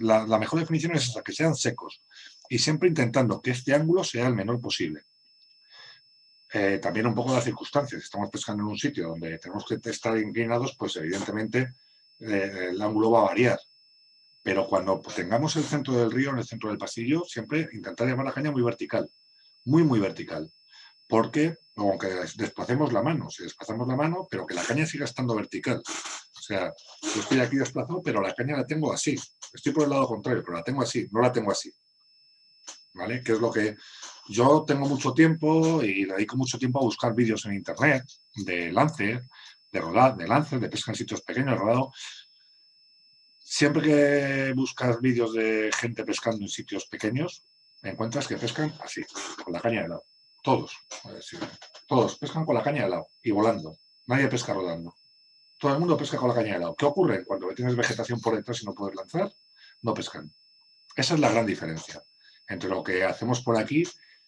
la, mejor definición es esa, que sean secos y siempre intentando que este ángulo sea el menor posible. Eh, también un poco las circunstancias. Estamos pescando en un sitio donde tenemos que estar inclinados, pues evidentemente eh, el ángulo va a variar. Pero cuando tengamos el centro del río, en el centro del pasillo, siempre intentar llevar la caña muy vertical, muy, muy vertical. Porque, aunque desplacemos la mano, si desplazamos la mano, pero que la caña siga estando vertical. O sea, yo estoy aquí desplazado, pero la caña la tengo así. Estoy por el lado contrario, pero la tengo así, no la tengo así. ¿Vale? Que es lo que... Yo tengo mucho tiempo y dedico mucho tiempo a buscar vídeos en internet de lance, de rodar, de lance, de pesca en sitios pequeños, rodado. Siempre que buscas vídeos de gente pescando en sitios pequeños, encuentras que pescan así, con la caña de lado. Todos, todos pescan con la caña de lado y volando. Nadie pesca rodando todo el mundo pesca con la caña de lado. ¿Qué ocurre? Cuando tienes vegetación por detrás y no puedes lanzar, no pescan. Esa es la gran diferencia entre lo que hacemos por aquí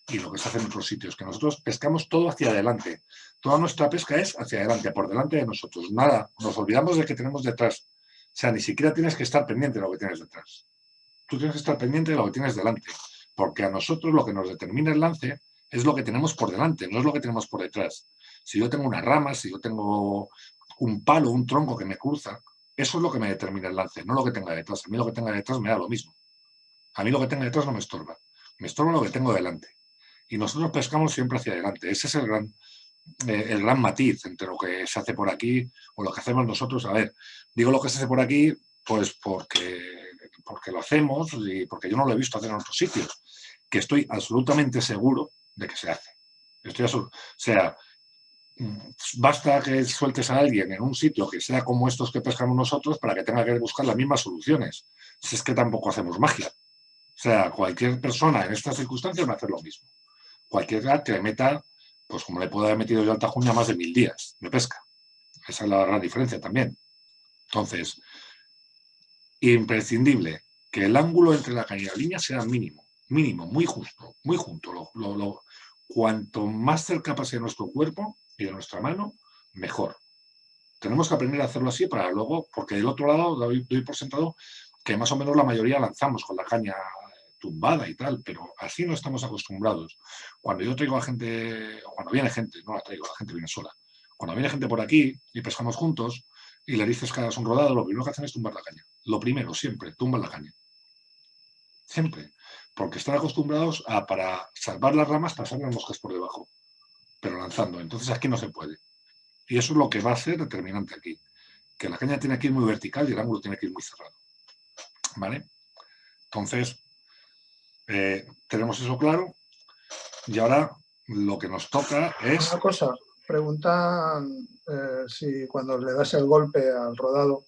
y lo que se hace en otros sitios, que nosotros pescamos todo hacia adelante. Toda nuestra pesca es hacia adelante, por delante de nosotros. Nada, nos olvidamos de que tenemos detrás. O sea, ni siquiera tienes que estar pendiente de lo que tienes detrás. Tú tienes que estar pendiente de lo que tienes delante, porque a nosotros lo que nos determina el lance es lo que tenemos por delante, no es lo que tenemos por detrás. Si yo tengo una rama, si yo tengo un palo, un tronco que me cruza, eso es lo que me determina el lance, no lo que tenga detrás. A mí lo que tenga detrás me da lo mismo. A mí lo que tenga detrás no me estorba. Me estorba lo que tengo delante. Y nosotros pescamos siempre hacia adelante. Ese es el gran, eh, el gran matiz entre lo que se hace por aquí o lo que hacemos nosotros. A ver, digo lo que se hace por aquí pues porque, porque lo hacemos y porque yo no lo he visto hacer en otros sitios, que estoy absolutamente seguro de que se hace. Estoy o sea, basta que sueltes a alguien en un sitio que sea como estos que pescamos nosotros para que tenga que buscar las mismas soluciones. Si es que tampoco hacemos magia. O sea, cualquier persona en estas circunstancias va a hacer lo mismo. Cualquiera que meta, pues como le puedo haber metido yo al Tajuña más de mil días de pesca. Esa es la gran diferencia también. Entonces, imprescindible que el ángulo entre la caña y la línea sea mínimo, mínimo, muy justo, muy junto. cuanto más cerca pase nuestro cuerpo, de nuestra mano, mejor. Tenemos que aprender a hacerlo así para luego, porque del otro lado doy, por sentado que más o menos la mayoría lanzamos con la caña tumbada y tal, pero así no estamos acostumbrados. Cuando yo traigo a gente, cuando viene gente, no la traigo, la gente viene sola. Cuando viene gente por aquí y pescamos juntos y le dices que hagas un rodado, lo primero que hacen es tumbar la caña. Lo primero, siempre, tumban la caña. Siempre. Porque están acostumbrados a, para salvar las ramas, pasar las moscas por debajo, pero lanzando. Entonces aquí no se puede. Y eso es lo que va a ser determinante aquí. Que la caña tiene que ir muy vertical y el ángulo tiene que ir muy cerrado. ¿Vale? Entonces, eh, tenemos eso claro. Y ahora lo que nos toca es... Una cosa, preguntan eh, si cuando le das el golpe al rodado,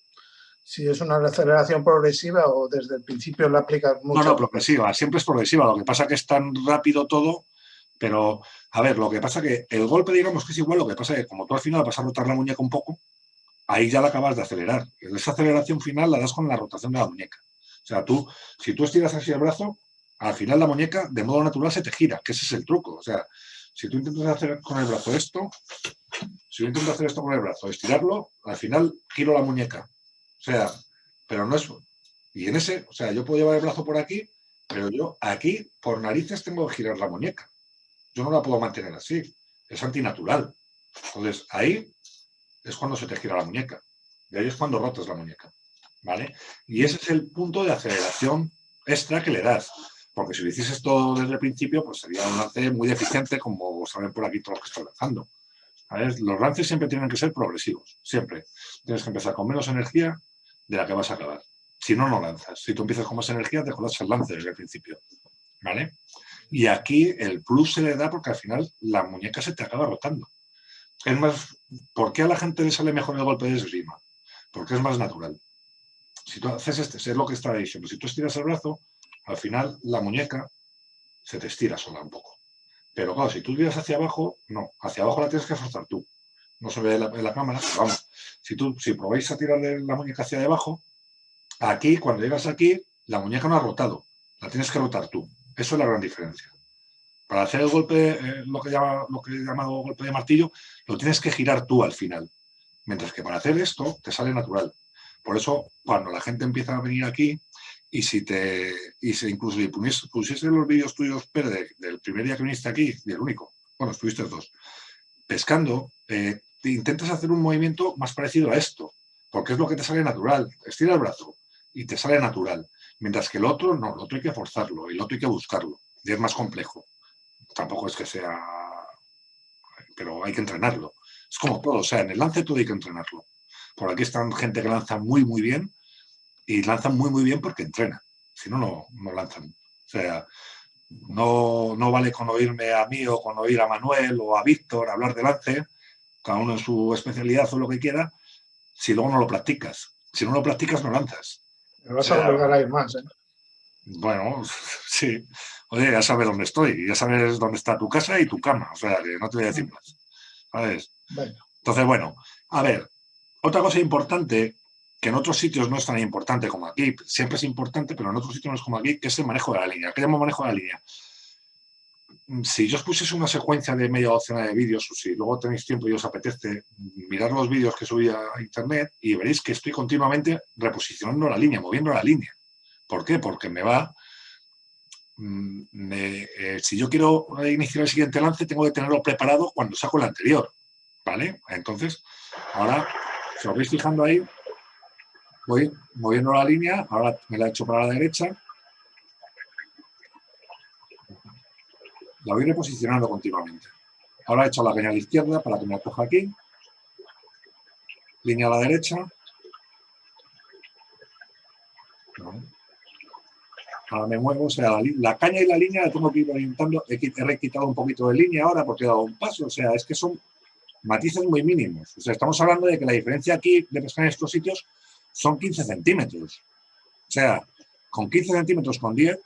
si es una aceleración progresiva o desde el principio la aplicas mucho. No, no, progresiva, siempre es progresiva. Lo que pasa es que es tan rápido todo, pero a ver, lo que pasa es que el golpe, digamos que es igual, lo que pasa es que como tú al final vas a rotar la muñeca un poco, ahí ya la acabas de acelerar. Esa aceleración final la das con la rotación de la muñeca. O sea, tú, si tú estiras así el brazo, al final la muñeca de modo natural se te gira, que ese es el truco. O sea, si tú intentas hacer con el brazo esto, si yo intento hacer esto con el brazo, estirarlo, al final giro la muñeca. O sea, pero no es... Y en ese, o sea, yo puedo llevar el brazo por aquí, pero yo aquí, por narices, tengo que girar la muñeca. Yo no la puedo mantener así. Es antinatural. Entonces, ahí es cuando se te gira la muñeca. Y ahí es cuando rotas la muñeca. ¿Vale? Y ese es el punto de aceleración extra que le das. Porque si lo hicieses todo desde el principio, pues sería un lance muy deficiente, como saben por aquí todos los que están lanzando. Los lances siempre tienen que ser progresivos, siempre. Tienes que empezar con menos energía de la que vas a acabar. Si no, no lanzas. Si tú empiezas con más energía, te jodas el lance desde el principio. ¿Vale? Y aquí el plus se le da porque al final la muñeca se te acaba rotando. Es más, ¿por qué a la gente le sale mejor el golpe de esgrima? Porque es más natural. Si tú haces este, es lo que estaba diciendo, si tú estiras el brazo, al final la muñeca se te estira sola un poco. Pero claro, si tú tiras hacia abajo, no, hacia abajo la tienes que forzar tú. No se ve en la, cámara, vamos, si, tú, si probáis a tirar la muñeca hacia abajo, aquí, cuando llegas aquí, la muñeca no ha rotado, la tienes que rotar tú. Eso es la gran diferencia. Para hacer el golpe, eh, lo, que llama, lo que he llamado golpe de martillo, lo tienes que girar tú al final. Mientras que para hacer esto, te sale natural. Por eso, cuando la gente empieza a venir aquí, y si te y si incluso si pusiese los vídeos tuyos, pero del primer día que viniste aquí, y el único, bueno, estuviste dos, pescando, eh, intentas hacer un movimiento más parecido a esto, porque es lo que te sale natural. Estira el brazo y te sale natural. Mientras que el otro, no, el otro hay que forzarlo, el otro hay que buscarlo, y es más complejo. Tampoco es que sea... pero hay que entrenarlo. Es como todo, o sea, en el lance todo hay que entrenarlo. Por aquí están gente que lanza muy, muy bien, y lanzan muy, muy bien porque entrenan. Si no, no, lanzan. O sea, no, no, vale con oírme a mí o con oír a Manuel o a Víctor hablar de lance, cada uno en su especialidad o lo que quiera, si luego no lo practicas. Si no lo practicas, no lanzas. Me vas a obligar a ir más, ¿eh? Bueno, sí. Oye, ya sabes dónde estoy, ya sabes dónde está tu casa y tu cama, o sea, que no te voy a decir más. ¿Sabes? Entonces, bueno, a ver, otra cosa importante que en otros sitios no es tan importante como aquí, siempre es importante, pero en otros sitios no es como aquí, que es el manejo de la línea. ¿Qué llamo manejo de la línea? Si yo os pusiese una secuencia de media docena de vídeos, o si luego tenéis tiempo y os apetece, mirar los vídeos que subí a internet y veréis que estoy continuamente reposicionando la línea, moviendo la línea. ¿Por qué? Porque me va... Mm, eh, si yo quiero iniciar el siguiente lance, tengo que tenerlo preparado cuando saco el anterior. ¿Vale? Entonces, ahora, si os vais fijando ahí, voy moviendo la línea, ahora me la he hecho para la derecha, la voy reposicionando continuamente. Ahora he hecho la caña a la izquierda para que me la coja aquí, línea a la derecha, ahora me muevo, o sea, la, caña y la línea la tengo que ir orientando, he, he quitado un poquito de línea ahora porque he dado un paso, o sea, es que son matices muy mínimos. O sea, estamos hablando de que la diferencia aquí de pescar en estos sitios son 15 centímetros. O sea, con 15 centímetros, con 10,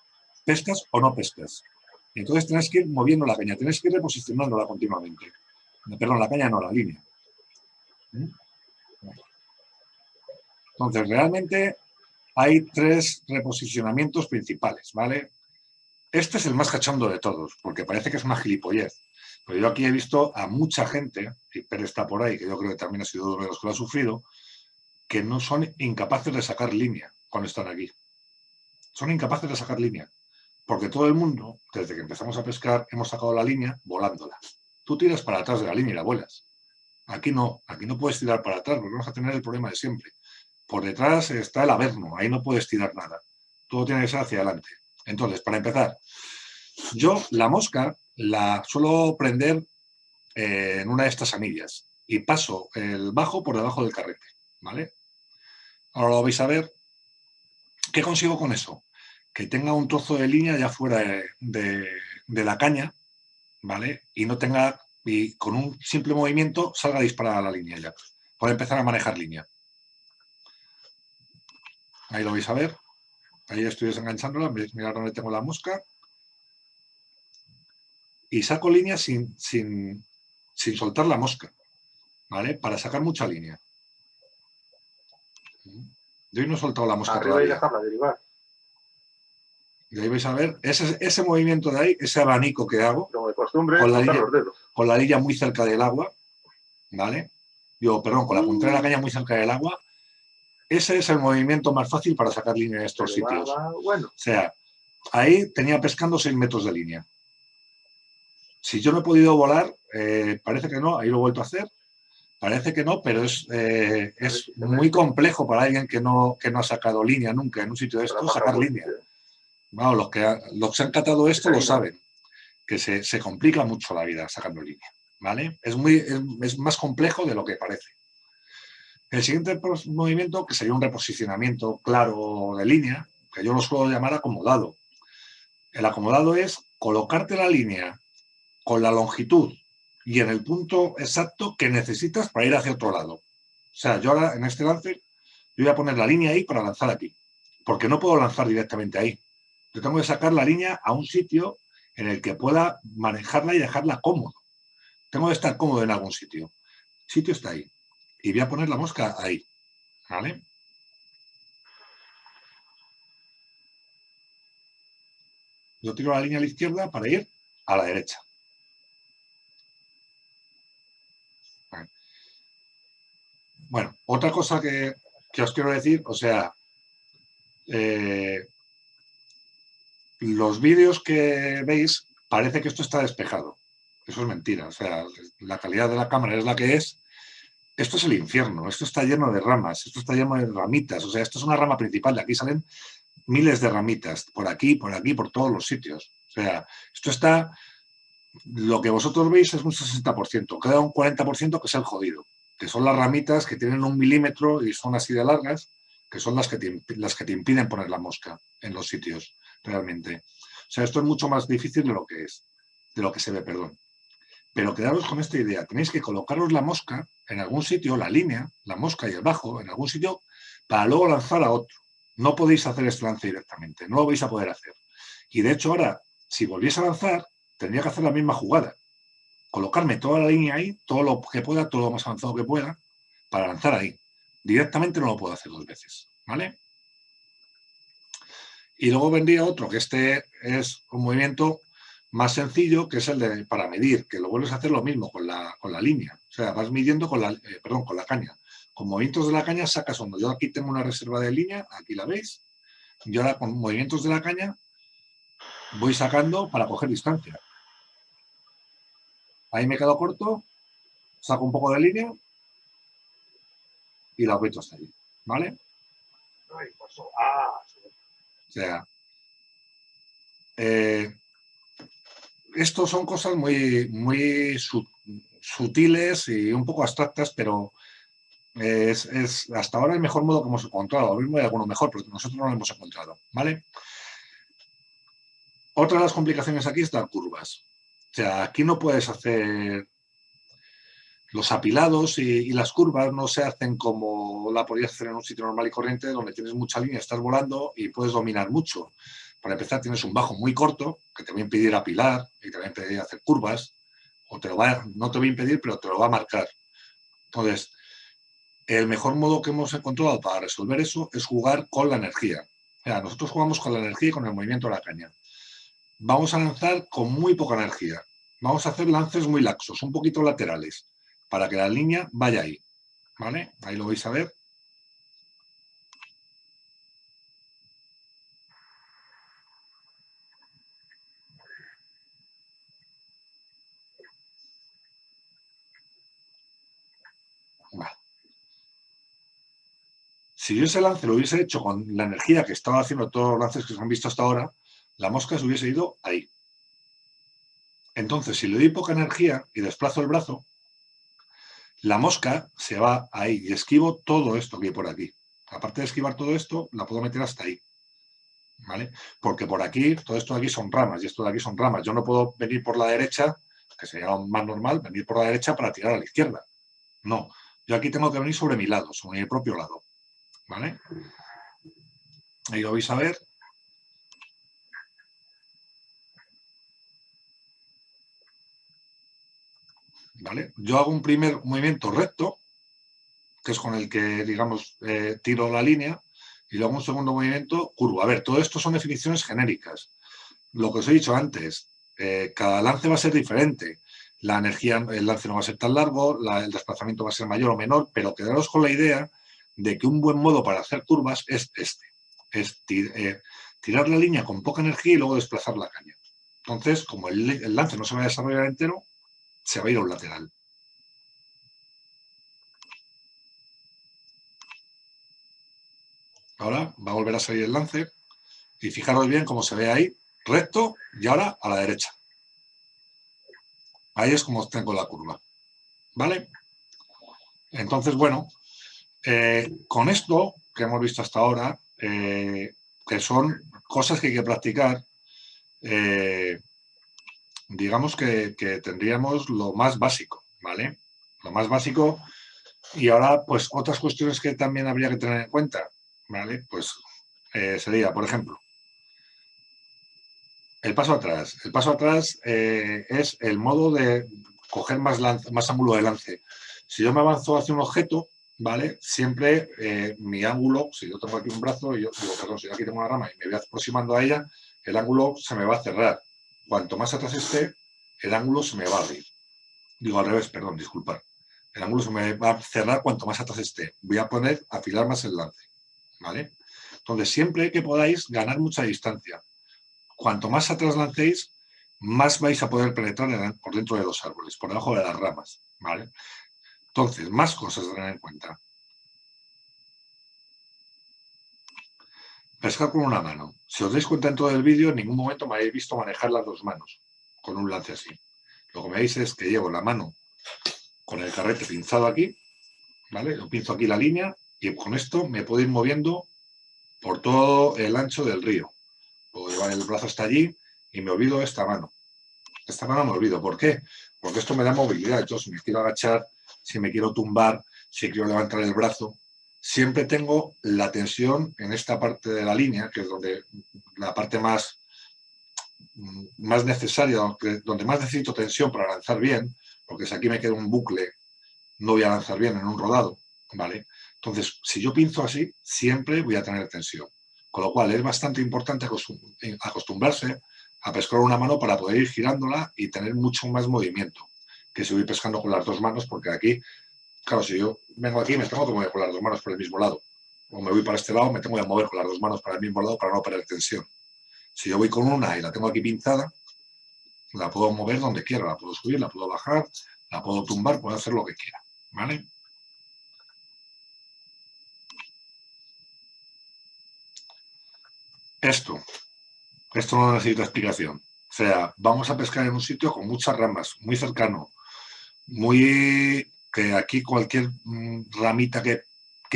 pescas o no pescas. Entonces tienes que ir moviendo la caña, tienes que ir reposicionándola continuamente. Perdón, la caña no, la línea. ¿Mm? Entonces, realmente hay tres reposicionamientos principales, ¿vale? Este es el más cachondo de todos, porque parece que es una gilipollez. Pero yo aquí he visto a mucha gente, y Pérez está por ahí, que yo creo que también ha sido uno de los que lo ha sufrido, que no son incapaces de sacar línea cuando están aquí. Son incapaces de sacar línea. Porque todo el mundo, desde que empezamos a pescar, hemos sacado la línea volándola. Tú tiras para atrás de la línea y la vuelas. Aquí no, aquí no puedes tirar para atrás, porque vamos a tener el problema de siempre. Por detrás está el averno, ahí no puedes tirar nada. Todo tiene que ser hacia adelante. Entonces, para empezar, yo la mosca la suelo prender eh, en una de estas anillas y paso el bajo por debajo del carrete, ¿vale? Ahora lo vais a ver. ¿Qué consigo con eso? Que tenga un trozo de línea ya fuera de, la caña, ¿vale? Y no tenga, y con un simple movimiento salga disparada la línea ya. Para empezar a manejar línea. Ahí lo vais a ver. Ahí estoy desenganchándola, mirad dónde tengo la mosca. Y saco línea sin, sin, soltar la mosca, ¿vale? Para sacar mucha línea. Yo hoy no he soltado la mosca Arriba todavía. y dejarla derivar. Y ahí vais a ver, ese, ese movimiento de ahí, ese abanico que hago, Como de costumbre, Con la cortar línea. los dedos. con la lilla muy cerca del agua, ¿vale? Yo, perdón, con la puntera de la caña muy cerca del agua, ese es el movimiento más fácil para sacar línea en estos Pero va- sitios. va- bueno, O sea, ahí tenía pescando 6 metros de línea. Si yo no he podido volar, eh, parece que no, ahí lo he vuelto a hacer, parece que no, pero es, eh, es muy complejo para alguien que no, que no ha sacado línea nunca en un sitio de pasa sacar línea. Bueno, los que, ha- los que han catado esto lo saben, que se, se complica mucho la vida sacando línea, ¿vale? Es, muy, es, es más complejo de lo que parece. El siguiente movimiento, que sería un reposicionamiento claro de línea, que yo lo suelo llamar acomodado. El acomodado es colocarte la línea con la longitud y en el punto exacto que necesitas para ir hacia otro lado. O sea, yo ahora en este lance, yo voy a poner la línea ahí para lanzar aquí, porque no puedo lanzar directamente ahí. Yo tengo que sacar la línea a un sitio en el que pueda manejarla y dejarla cómodo. Tengo que estar cómodo en algún sitio. El sitio está ahí. Y voy a poner la mosca ahí. ¿Vale? Yo tiro la línea a la izquierda para ir a la derecha. Vale. Bueno, otra cosa que, que os quiero decir, o sea, eh, los vídeos que veis, parece que esto está despejado. Eso es mentira. O sea, la calidad de la cámara es la que es. Esto es el infierno. Esto está lleno de ramas. Esto está lleno de ramitas. O sea, esto es una rama principal. De aquí salen miles de ramitas. Por aquí, por aquí, por todos los sitios. O sea, esto está... Lo que vosotros veis es un 60%. Queda un 40% que es el jodido. Que son las ramitas que tienen un milímetro y son así de largas, que son las que te, las que te impiden poner la mosca en los sitios realmente. O sea, esto es mucho más difícil de lo que es, de lo que se ve, perdón. Pero quedaros con esta idea, tenéis que colocaros la mosca en algún sitio, la línea, la mosca y el bajo, en algún sitio, para luego lanzar a otro. No podéis hacer este lance directamente, no lo vais a poder hacer. Y de hecho ahora, si volviese a lanzar, tendría que hacer la misma jugada. Colocarme toda la línea ahí, todo lo que pueda, todo lo más avanzado que pueda, para lanzar ahí. Directamente no lo puedo hacer dos veces, ¿vale? Y luego vendría otro, que este es un movimiento más sencillo, que es el de para medir, que lo vuelves a hacer lo mismo con la, con la línea. O sea, vas midiendo con la, eh, perdón, con la caña. Con movimientos de la caña sacas hondo. Yo aquí tengo una reserva de línea, aquí la veis. Yo ahora con movimientos de la caña voy sacando para coger distancia. Ahí me quedo corto, saco un poco de línea y la aprieto hasta ahí. ¿Vale? Ah. O sea, eh, estos son cosas muy, muy su- sutiles y un poco abstractas, pero es, es hasta ahora el mejor modo que hemos encontrado. Lo mismo hay alguno mejor, pero nosotros no lo hemos encontrado. ¿vale? Otra de las complicaciones aquí es dar curvas. O sea, aquí no puedes hacer los apilados y, las curvas no se hacen como la podrías hacer en un sitio normal y corriente donde tienes mucha línea, estás volando y puedes dominar mucho. Para empezar tienes un bajo muy corto que te va a impedir apilar y te va a impedir hacer curvas o te lo va a- no te va a impedir pero te lo va a marcar. Entonces, el mejor modo que hemos encontrado para resolver eso es jugar con la energía. O nosotros jugamos con la energía y con el movimiento de la caña. Vamos a lanzar con muy poca energía. Vamos a hacer lances muy laxos, un poquito laterales, para que la línea vaya ahí. ¿Vale? Ahí lo vais a ver. Si yo ese lance lo hubiese hecho con la energía que estaba haciendo todos los lances que se han visto hasta ahora, la mosca se hubiese ido ahí. Entonces, si le doy poca energía y desplazo el brazo, la mosca se va ahí y esquivo todo esto que hay por aquí. Aparte de esquivar todo esto, la puedo meter hasta ahí. ¿Vale? Porque por aquí, todo esto de aquí son ramas y esto de aquí son ramas. Yo no puedo venir por la derecha, que sería más normal, venir por la derecha para tirar a la izquierda. No, yo aquí tengo que venir sobre mi lado, sobre mi propio lado. ¿Vale? Ahí lo vais a ver. ¿Vale? Yo hago un primer movimiento recto, que es con el que, digamos, eh, tiro la línea, y luego un segundo movimiento curvo. A ver, todo esto son definiciones genéricas. Lo que os he dicho antes, eh, cada lance va a ser diferente. La energía, el lance no va a ser tan largo, el desplazamiento va a ser mayor o menor, pero quedaros con la idea de que un buen modo para hacer curvas es este. Es eh, tirar la línea con poca energía y luego desplazar la caña. Entonces, como el lance no se va a desarrollar entero, se va a ir a un lateral. Ahora va a volver a salir el lance y fijaros bien cómo se ve ahí, recto y ahora a la derecha. Ahí es como tengo la curva. ¿Vale? Entonces, bueno, eh, con esto que hemos visto hasta ahora, eh, que son cosas que hay que practicar, eh, digamos que, tendríamos lo más básico, ¿vale? Lo más básico. Y ahora, pues, otras cuestiones que también habría que tener en cuenta, ¿vale? Pues eh, sería, por ejemplo, el paso atrás. El paso atrás eh, es el modo de coger más, ángulo de lance. Si yo me avanzo hacia un objeto, ¿vale? Siempre eh, mi ángulo, si yo tengo aquí un brazo, y yo digo, perdón, si yo aquí tengo una rama y me voy aproximando a ella, el ángulo se me va a cerrar cuanto más atrás esté, el ángulo se me va a abrir. Digo al revés, perdón, disculpar. El ángulo se me va a cerrar cuanto más atrás esté. Voy a poner, afilar más el lance. ¿Vale? Entonces, siempre que podáis ganar mucha distancia. Cuanto más atrás lancéis, más vais a poder penetrar por dentro de los árboles, por debajo de las ramas. ¿vale? Entonces, más cosas a tener en cuenta. Pescar con una mano. Si os dais cuenta en todo el vídeo, en ningún momento me habéis visto manejar las dos manos con un lance así. Lo que veis es que llevo la mano con el carrete pinzado aquí, ¿vale? Lo pinzo aquí la línea y con esto me puedo ir moviendo por todo el ancho del río. Puedo llevar el brazo hasta allí y me olvido esta mano. Esta mano me olvido. ¿Por qué? Porque esto me da movilidad. Yo si me quiero agachar, si me quiero tumbar, si quiero levantar el brazo, siempre tengo la tensión en esta parte de la línea, que es donde la parte más, más necesaria, donde más necesito tensión para lanzar bien, porque si aquí me queda un bucle, no voy a lanzar bien en un rodado, ¿vale? Entonces, si yo pinzo así, siempre voy a tener tensión. Con lo cual, es bastante importante acostumbrarse a pescar una mano para poder ir girándola y tener mucho más movimiento que si voy pescando con las dos manos, porque aquí Claro, si yo vengo aquí me tengo que mover con las dos manos por el mismo lado. O me voy para este lado, me tengo que mover con las dos manos para el mismo lado para no perder tensión. Si yo voy con una y la tengo aquí pinzada, la puedo mover donde quiera, la puedo subir, la puedo bajar, la puedo tumbar, puedo hacer lo que quiera. ¿Vale? Esto, esto no necesita explicación. O sea, vamos a pescar en un sitio con muchas ramas, muy cercano, muy que aquí cualquier mm, ramita que,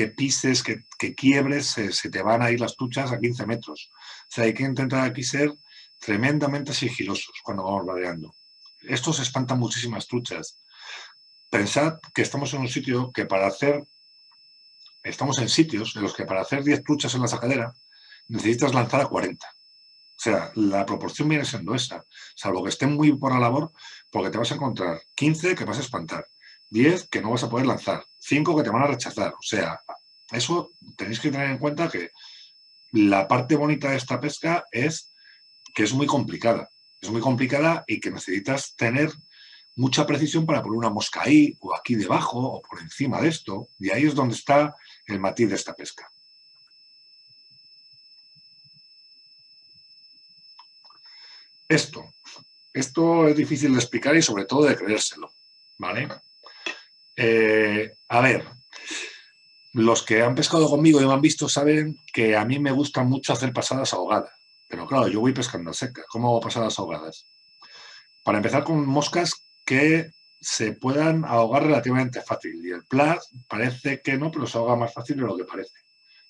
pises, que, quiebres, se, te van a ir las truchas a 15 metros. Sea, hay que intentar aquí ser tremendamente sigilosos cuando vamos vadeando. Esto se espanta muchísimas truchas. Pensad que estamos en un sitio que para hacer, estamos en sitios en los que para hacer 10 truchas en la sacadera necesitas lanzar a 40. O sea, la proporción viene siendo esa, salvo que estén muy por la labor, porque te vas a encontrar 15 que vas a espantar 10 que no vas a poder lanzar, 5 que te van a rechazar. O sea, eso tenéis que tener en cuenta que la parte bonita de esta pesca es que es muy complicada. Es muy complicada y que necesitas tener mucha precisión para poner una mosca ahí o aquí debajo o por encima de esto. Y ahí es donde está el matiz de esta pesca. Esto. Esto es difícil de explicar y sobre todo de creérselo. ¿Vale? Eh, a ver, los que han pescado conmigo y me han visto saben que a mí me gusta mucho hacer pasadas ahogadas. Pero claro, yo voy pescando seca. ¿Cómo hago pasadas ahogadas? Para empezar con moscas que se puedan ahogar relativamente fácil. Y el plas parece que no, pero se ahoga más fácil de lo que parece.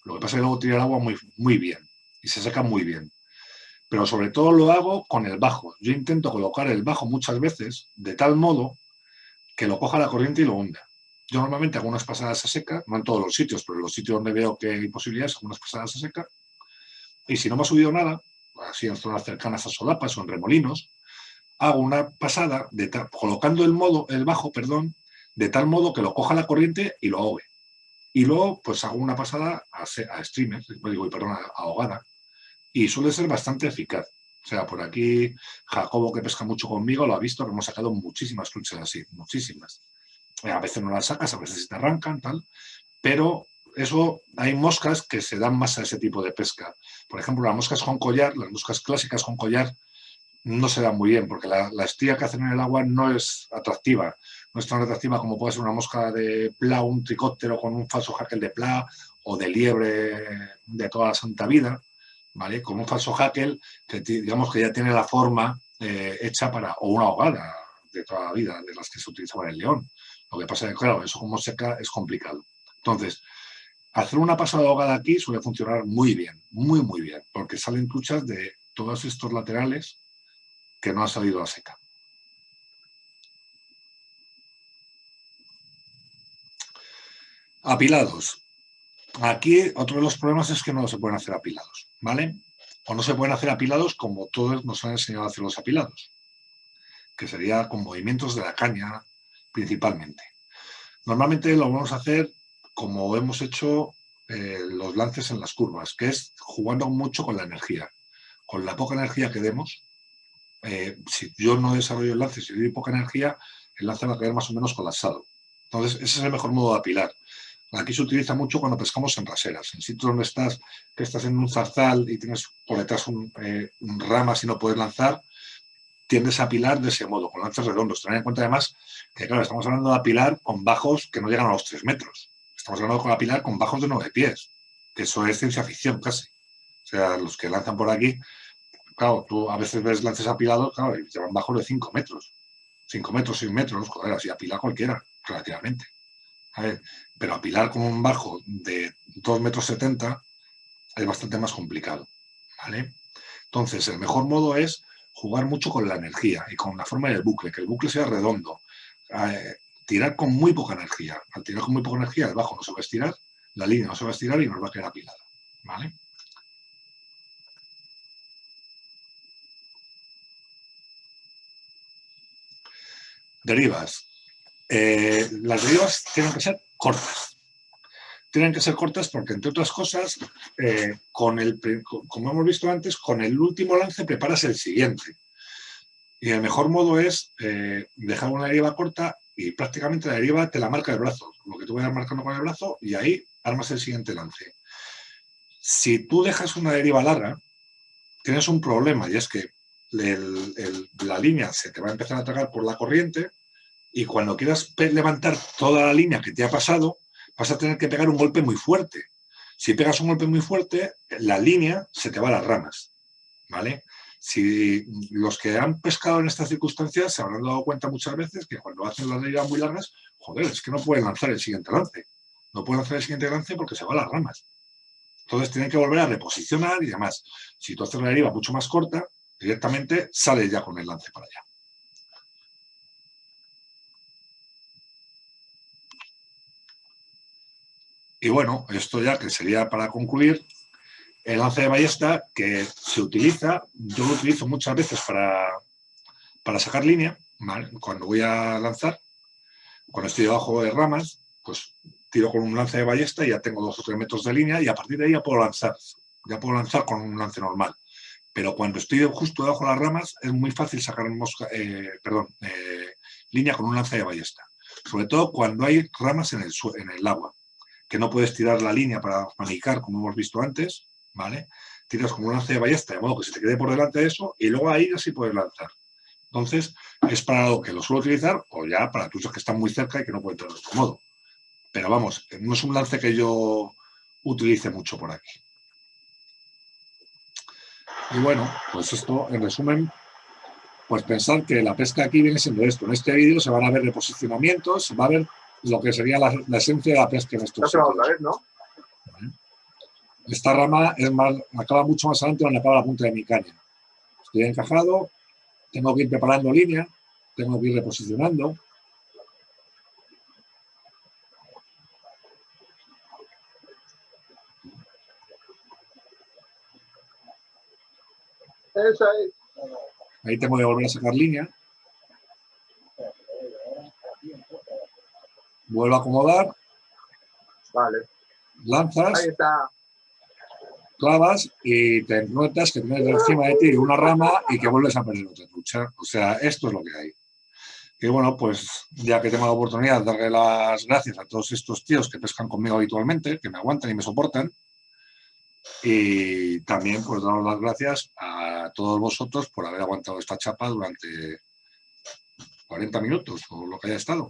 Lo que pasa es que luego tira el agua muy, muy bien y se seca muy bien. Pero sobre todo lo hago con el bajo. Yo intento colocar el bajo muchas veces de tal modo que lo coja la corriente y lo hunda. Yo normalmente hago unas pasadas a seca, no en todos los sitios, pero en los sitios donde veo que hay posibilidades, hago unas pasadas a seca. Y si no me ha subido nada, así en zonas cercanas a solapas o en remolinos, hago una pasada colocando el, modo, el bajo perdón, de tal modo que lo coja la corriente y lo ahogue. Y luego pues hago una pasada a, a streamer, digo, perdón, a ahogada, y suele ser bastante eficaz. O sea, por aquí Jacobo, que pesca mucho conmigo, lo ha visto, que hemos sacado muchísimas truchas así, muchísimas. A veces no las sacas, a veces te arrancan, tal, pero eso hay moscas que se dan más a ese tipo de pesca. Por ejemplo, las moscas con collar, las moscas clásicas con collar, no se dan muy bien, porque la, la, que hacen en el agua no es atractiva. No es tan atractiva como puede ser una mosca de pla, un tricóptero con un falso hackle de pla o de liebre de toda la santa vida, ¿vale? Con un falso hackle que digamos que ya tiene la forma eh, hecha para, o una ahogada de toda la vida, de las que se utilizaba en el león. Lo que pasa es que, claro, eso como seca es complicado. Entonces, hacer una pasada ahogada aquí suele funcionar muy bien, muy, muy bien, porque salen truchas de todos estos laterales que no ha salido a seca. Apilados. Aquí otro de los problemas es que no se pueden hacer apilados, ¿vale? O no se pueden hacer apilados como todos nos han enseñado a hacer los apilados, que sería con movimientos de la caña principalmente. Normalmente lo vamos a hacer como hemos hecho eh, los lances en las curvas, que es jugando mucho con la energía. Con la poca energía que demos, eh, si yo no desarrollo el lance, si doy poca energía, el lance va a caer más o menos colapsado. Entonces, ese es el mejor modo de apilar. Aquí se utiliza mucho cuando pescamos en raseras, en sitios donde estás, que estás en un zarzal y tienes por detrás un, eh, ramas y no puedes lanzar, tiendes a apilar de ese modo, con lances redondos. Tener en cuenta además que, claro, estamos hablando de apilar con bajos que no llegan a los 3 metros. Estamos hablando de apilar con bajos de 9 pies, que eso es ciencia ficción casi. O sea, los que lanzan por aquí claro, tú a veces ves lances apilados, claro, y llevan bajos de 5 metros. 5 metros, 6 metros, joder, así apila cualquiera, relativamente. pero apilar con un bajo de 2 metros 70 es bastante más complicado, ¿vale? Entonces, el mejor modo es jugar mucho con la energía y con la forma del bucle, que el bucle sea redondo. Eh, tirar con muy poca energía. Al tirar con muy poca energía, el bajo no se va a estirar, la línea no se va a estirar y nos va a quedar apilada, ¿vale? Derivas. Eh, las derivas tienen que ser cortas. Tienen que ser cortas porque, entre otras cosas, eh, con el, como hemos visto antes, con el último lance preparas el siguiente. Y el mejor modo es eh, dejar una deriva corta y prácticamente la deriva te la marca el brazo. Lo que tú vayas marcando con el brazo y ahí armas el siguiente lance. Si tú dejas una deriva larga, tienes un problema y es que la línea se te va a empezar a tragar por la corriente y cuando quieras levantar toda la línea que te ha pasado, vas a tener que pegar un golpe muy fuerte. Si pegas un golpe muy fuerte, la línea se te va a las ramas, ¿vale? Si los que han pescado en estas circunstancias se habrán dado cuenta muchas veces que cuando hacen las deriva muy largas, joder, es que no pueden lanzar el siguiente lance. No pueden lanzar el siguiente lance porque se va a las ramas. Entonces tienen que volver a reposicionar y demás. Si tú haces la deriva mucho más corta, directamente sale ya con el lance para allá. Y bueno, esto ya que sería para concluir, el lance de ballesta que se utiliza, yo lo utilizo muchas veces para, para sacar línea, cuando voy a lanzar, cuando estoy debajo de ramas, pues tiro con un lance de ballesta y ya tengo dos o tres metros de línea y a partir de ahí ya puedo lanzar, ya puedo lanzar con un lance normal. Pero cuando estoy justo debajo de las ramas es muy fácil sacar eh, perdón, eh, línea con un lance de ballesta. Sobre todo cuando hay ramas en el, en el agua, que no puedes tirar la línea para manicar, como hemos visto antes, ¿vale? Tiras con un lance de ballesta, de modo que se te quede por delante de eso, y luego ahí así puedes lanzar. Entonces, es para lo que lo suelo utilizar, o ya para truchas que están muy cerca y que no pueden entrar de otro modo. Pero vamos, no es un lance que yo utilice mucho por aquí. Y bueno, pues esto, en resumen, pues pensar que la pesca aquí viene siendo esto. En este vídeo se van a ver reposicionamientos, se va a ver lo que sería la, la esencia de la pesca en estos sitios. otra vez, ¿no? Esta rama es más, acaba mucho más adelante donde acaba la punta de mi caña. Estoy encajado, tengo que ir preparando línea, tengo que ir reposicionando. Ahí tengo que volver a sacar línea. Vuelvo a acomodar, Vale. lanzas, Ahí está. clavas y te encuentras que tienes encima de ti una rama y que vuelves a perder otra trucha. O sea, esto es lo que hay. Y bueno, pues ya que tengo la oportunidad de darle las gracias a todos estos tíos que pescan conmigo habitualmente, que me aguantan y me soportan. Y también pues daros las gracias a todos vosotros por haber aguantado esta chapa durante 40 minutos o lo que haya estado.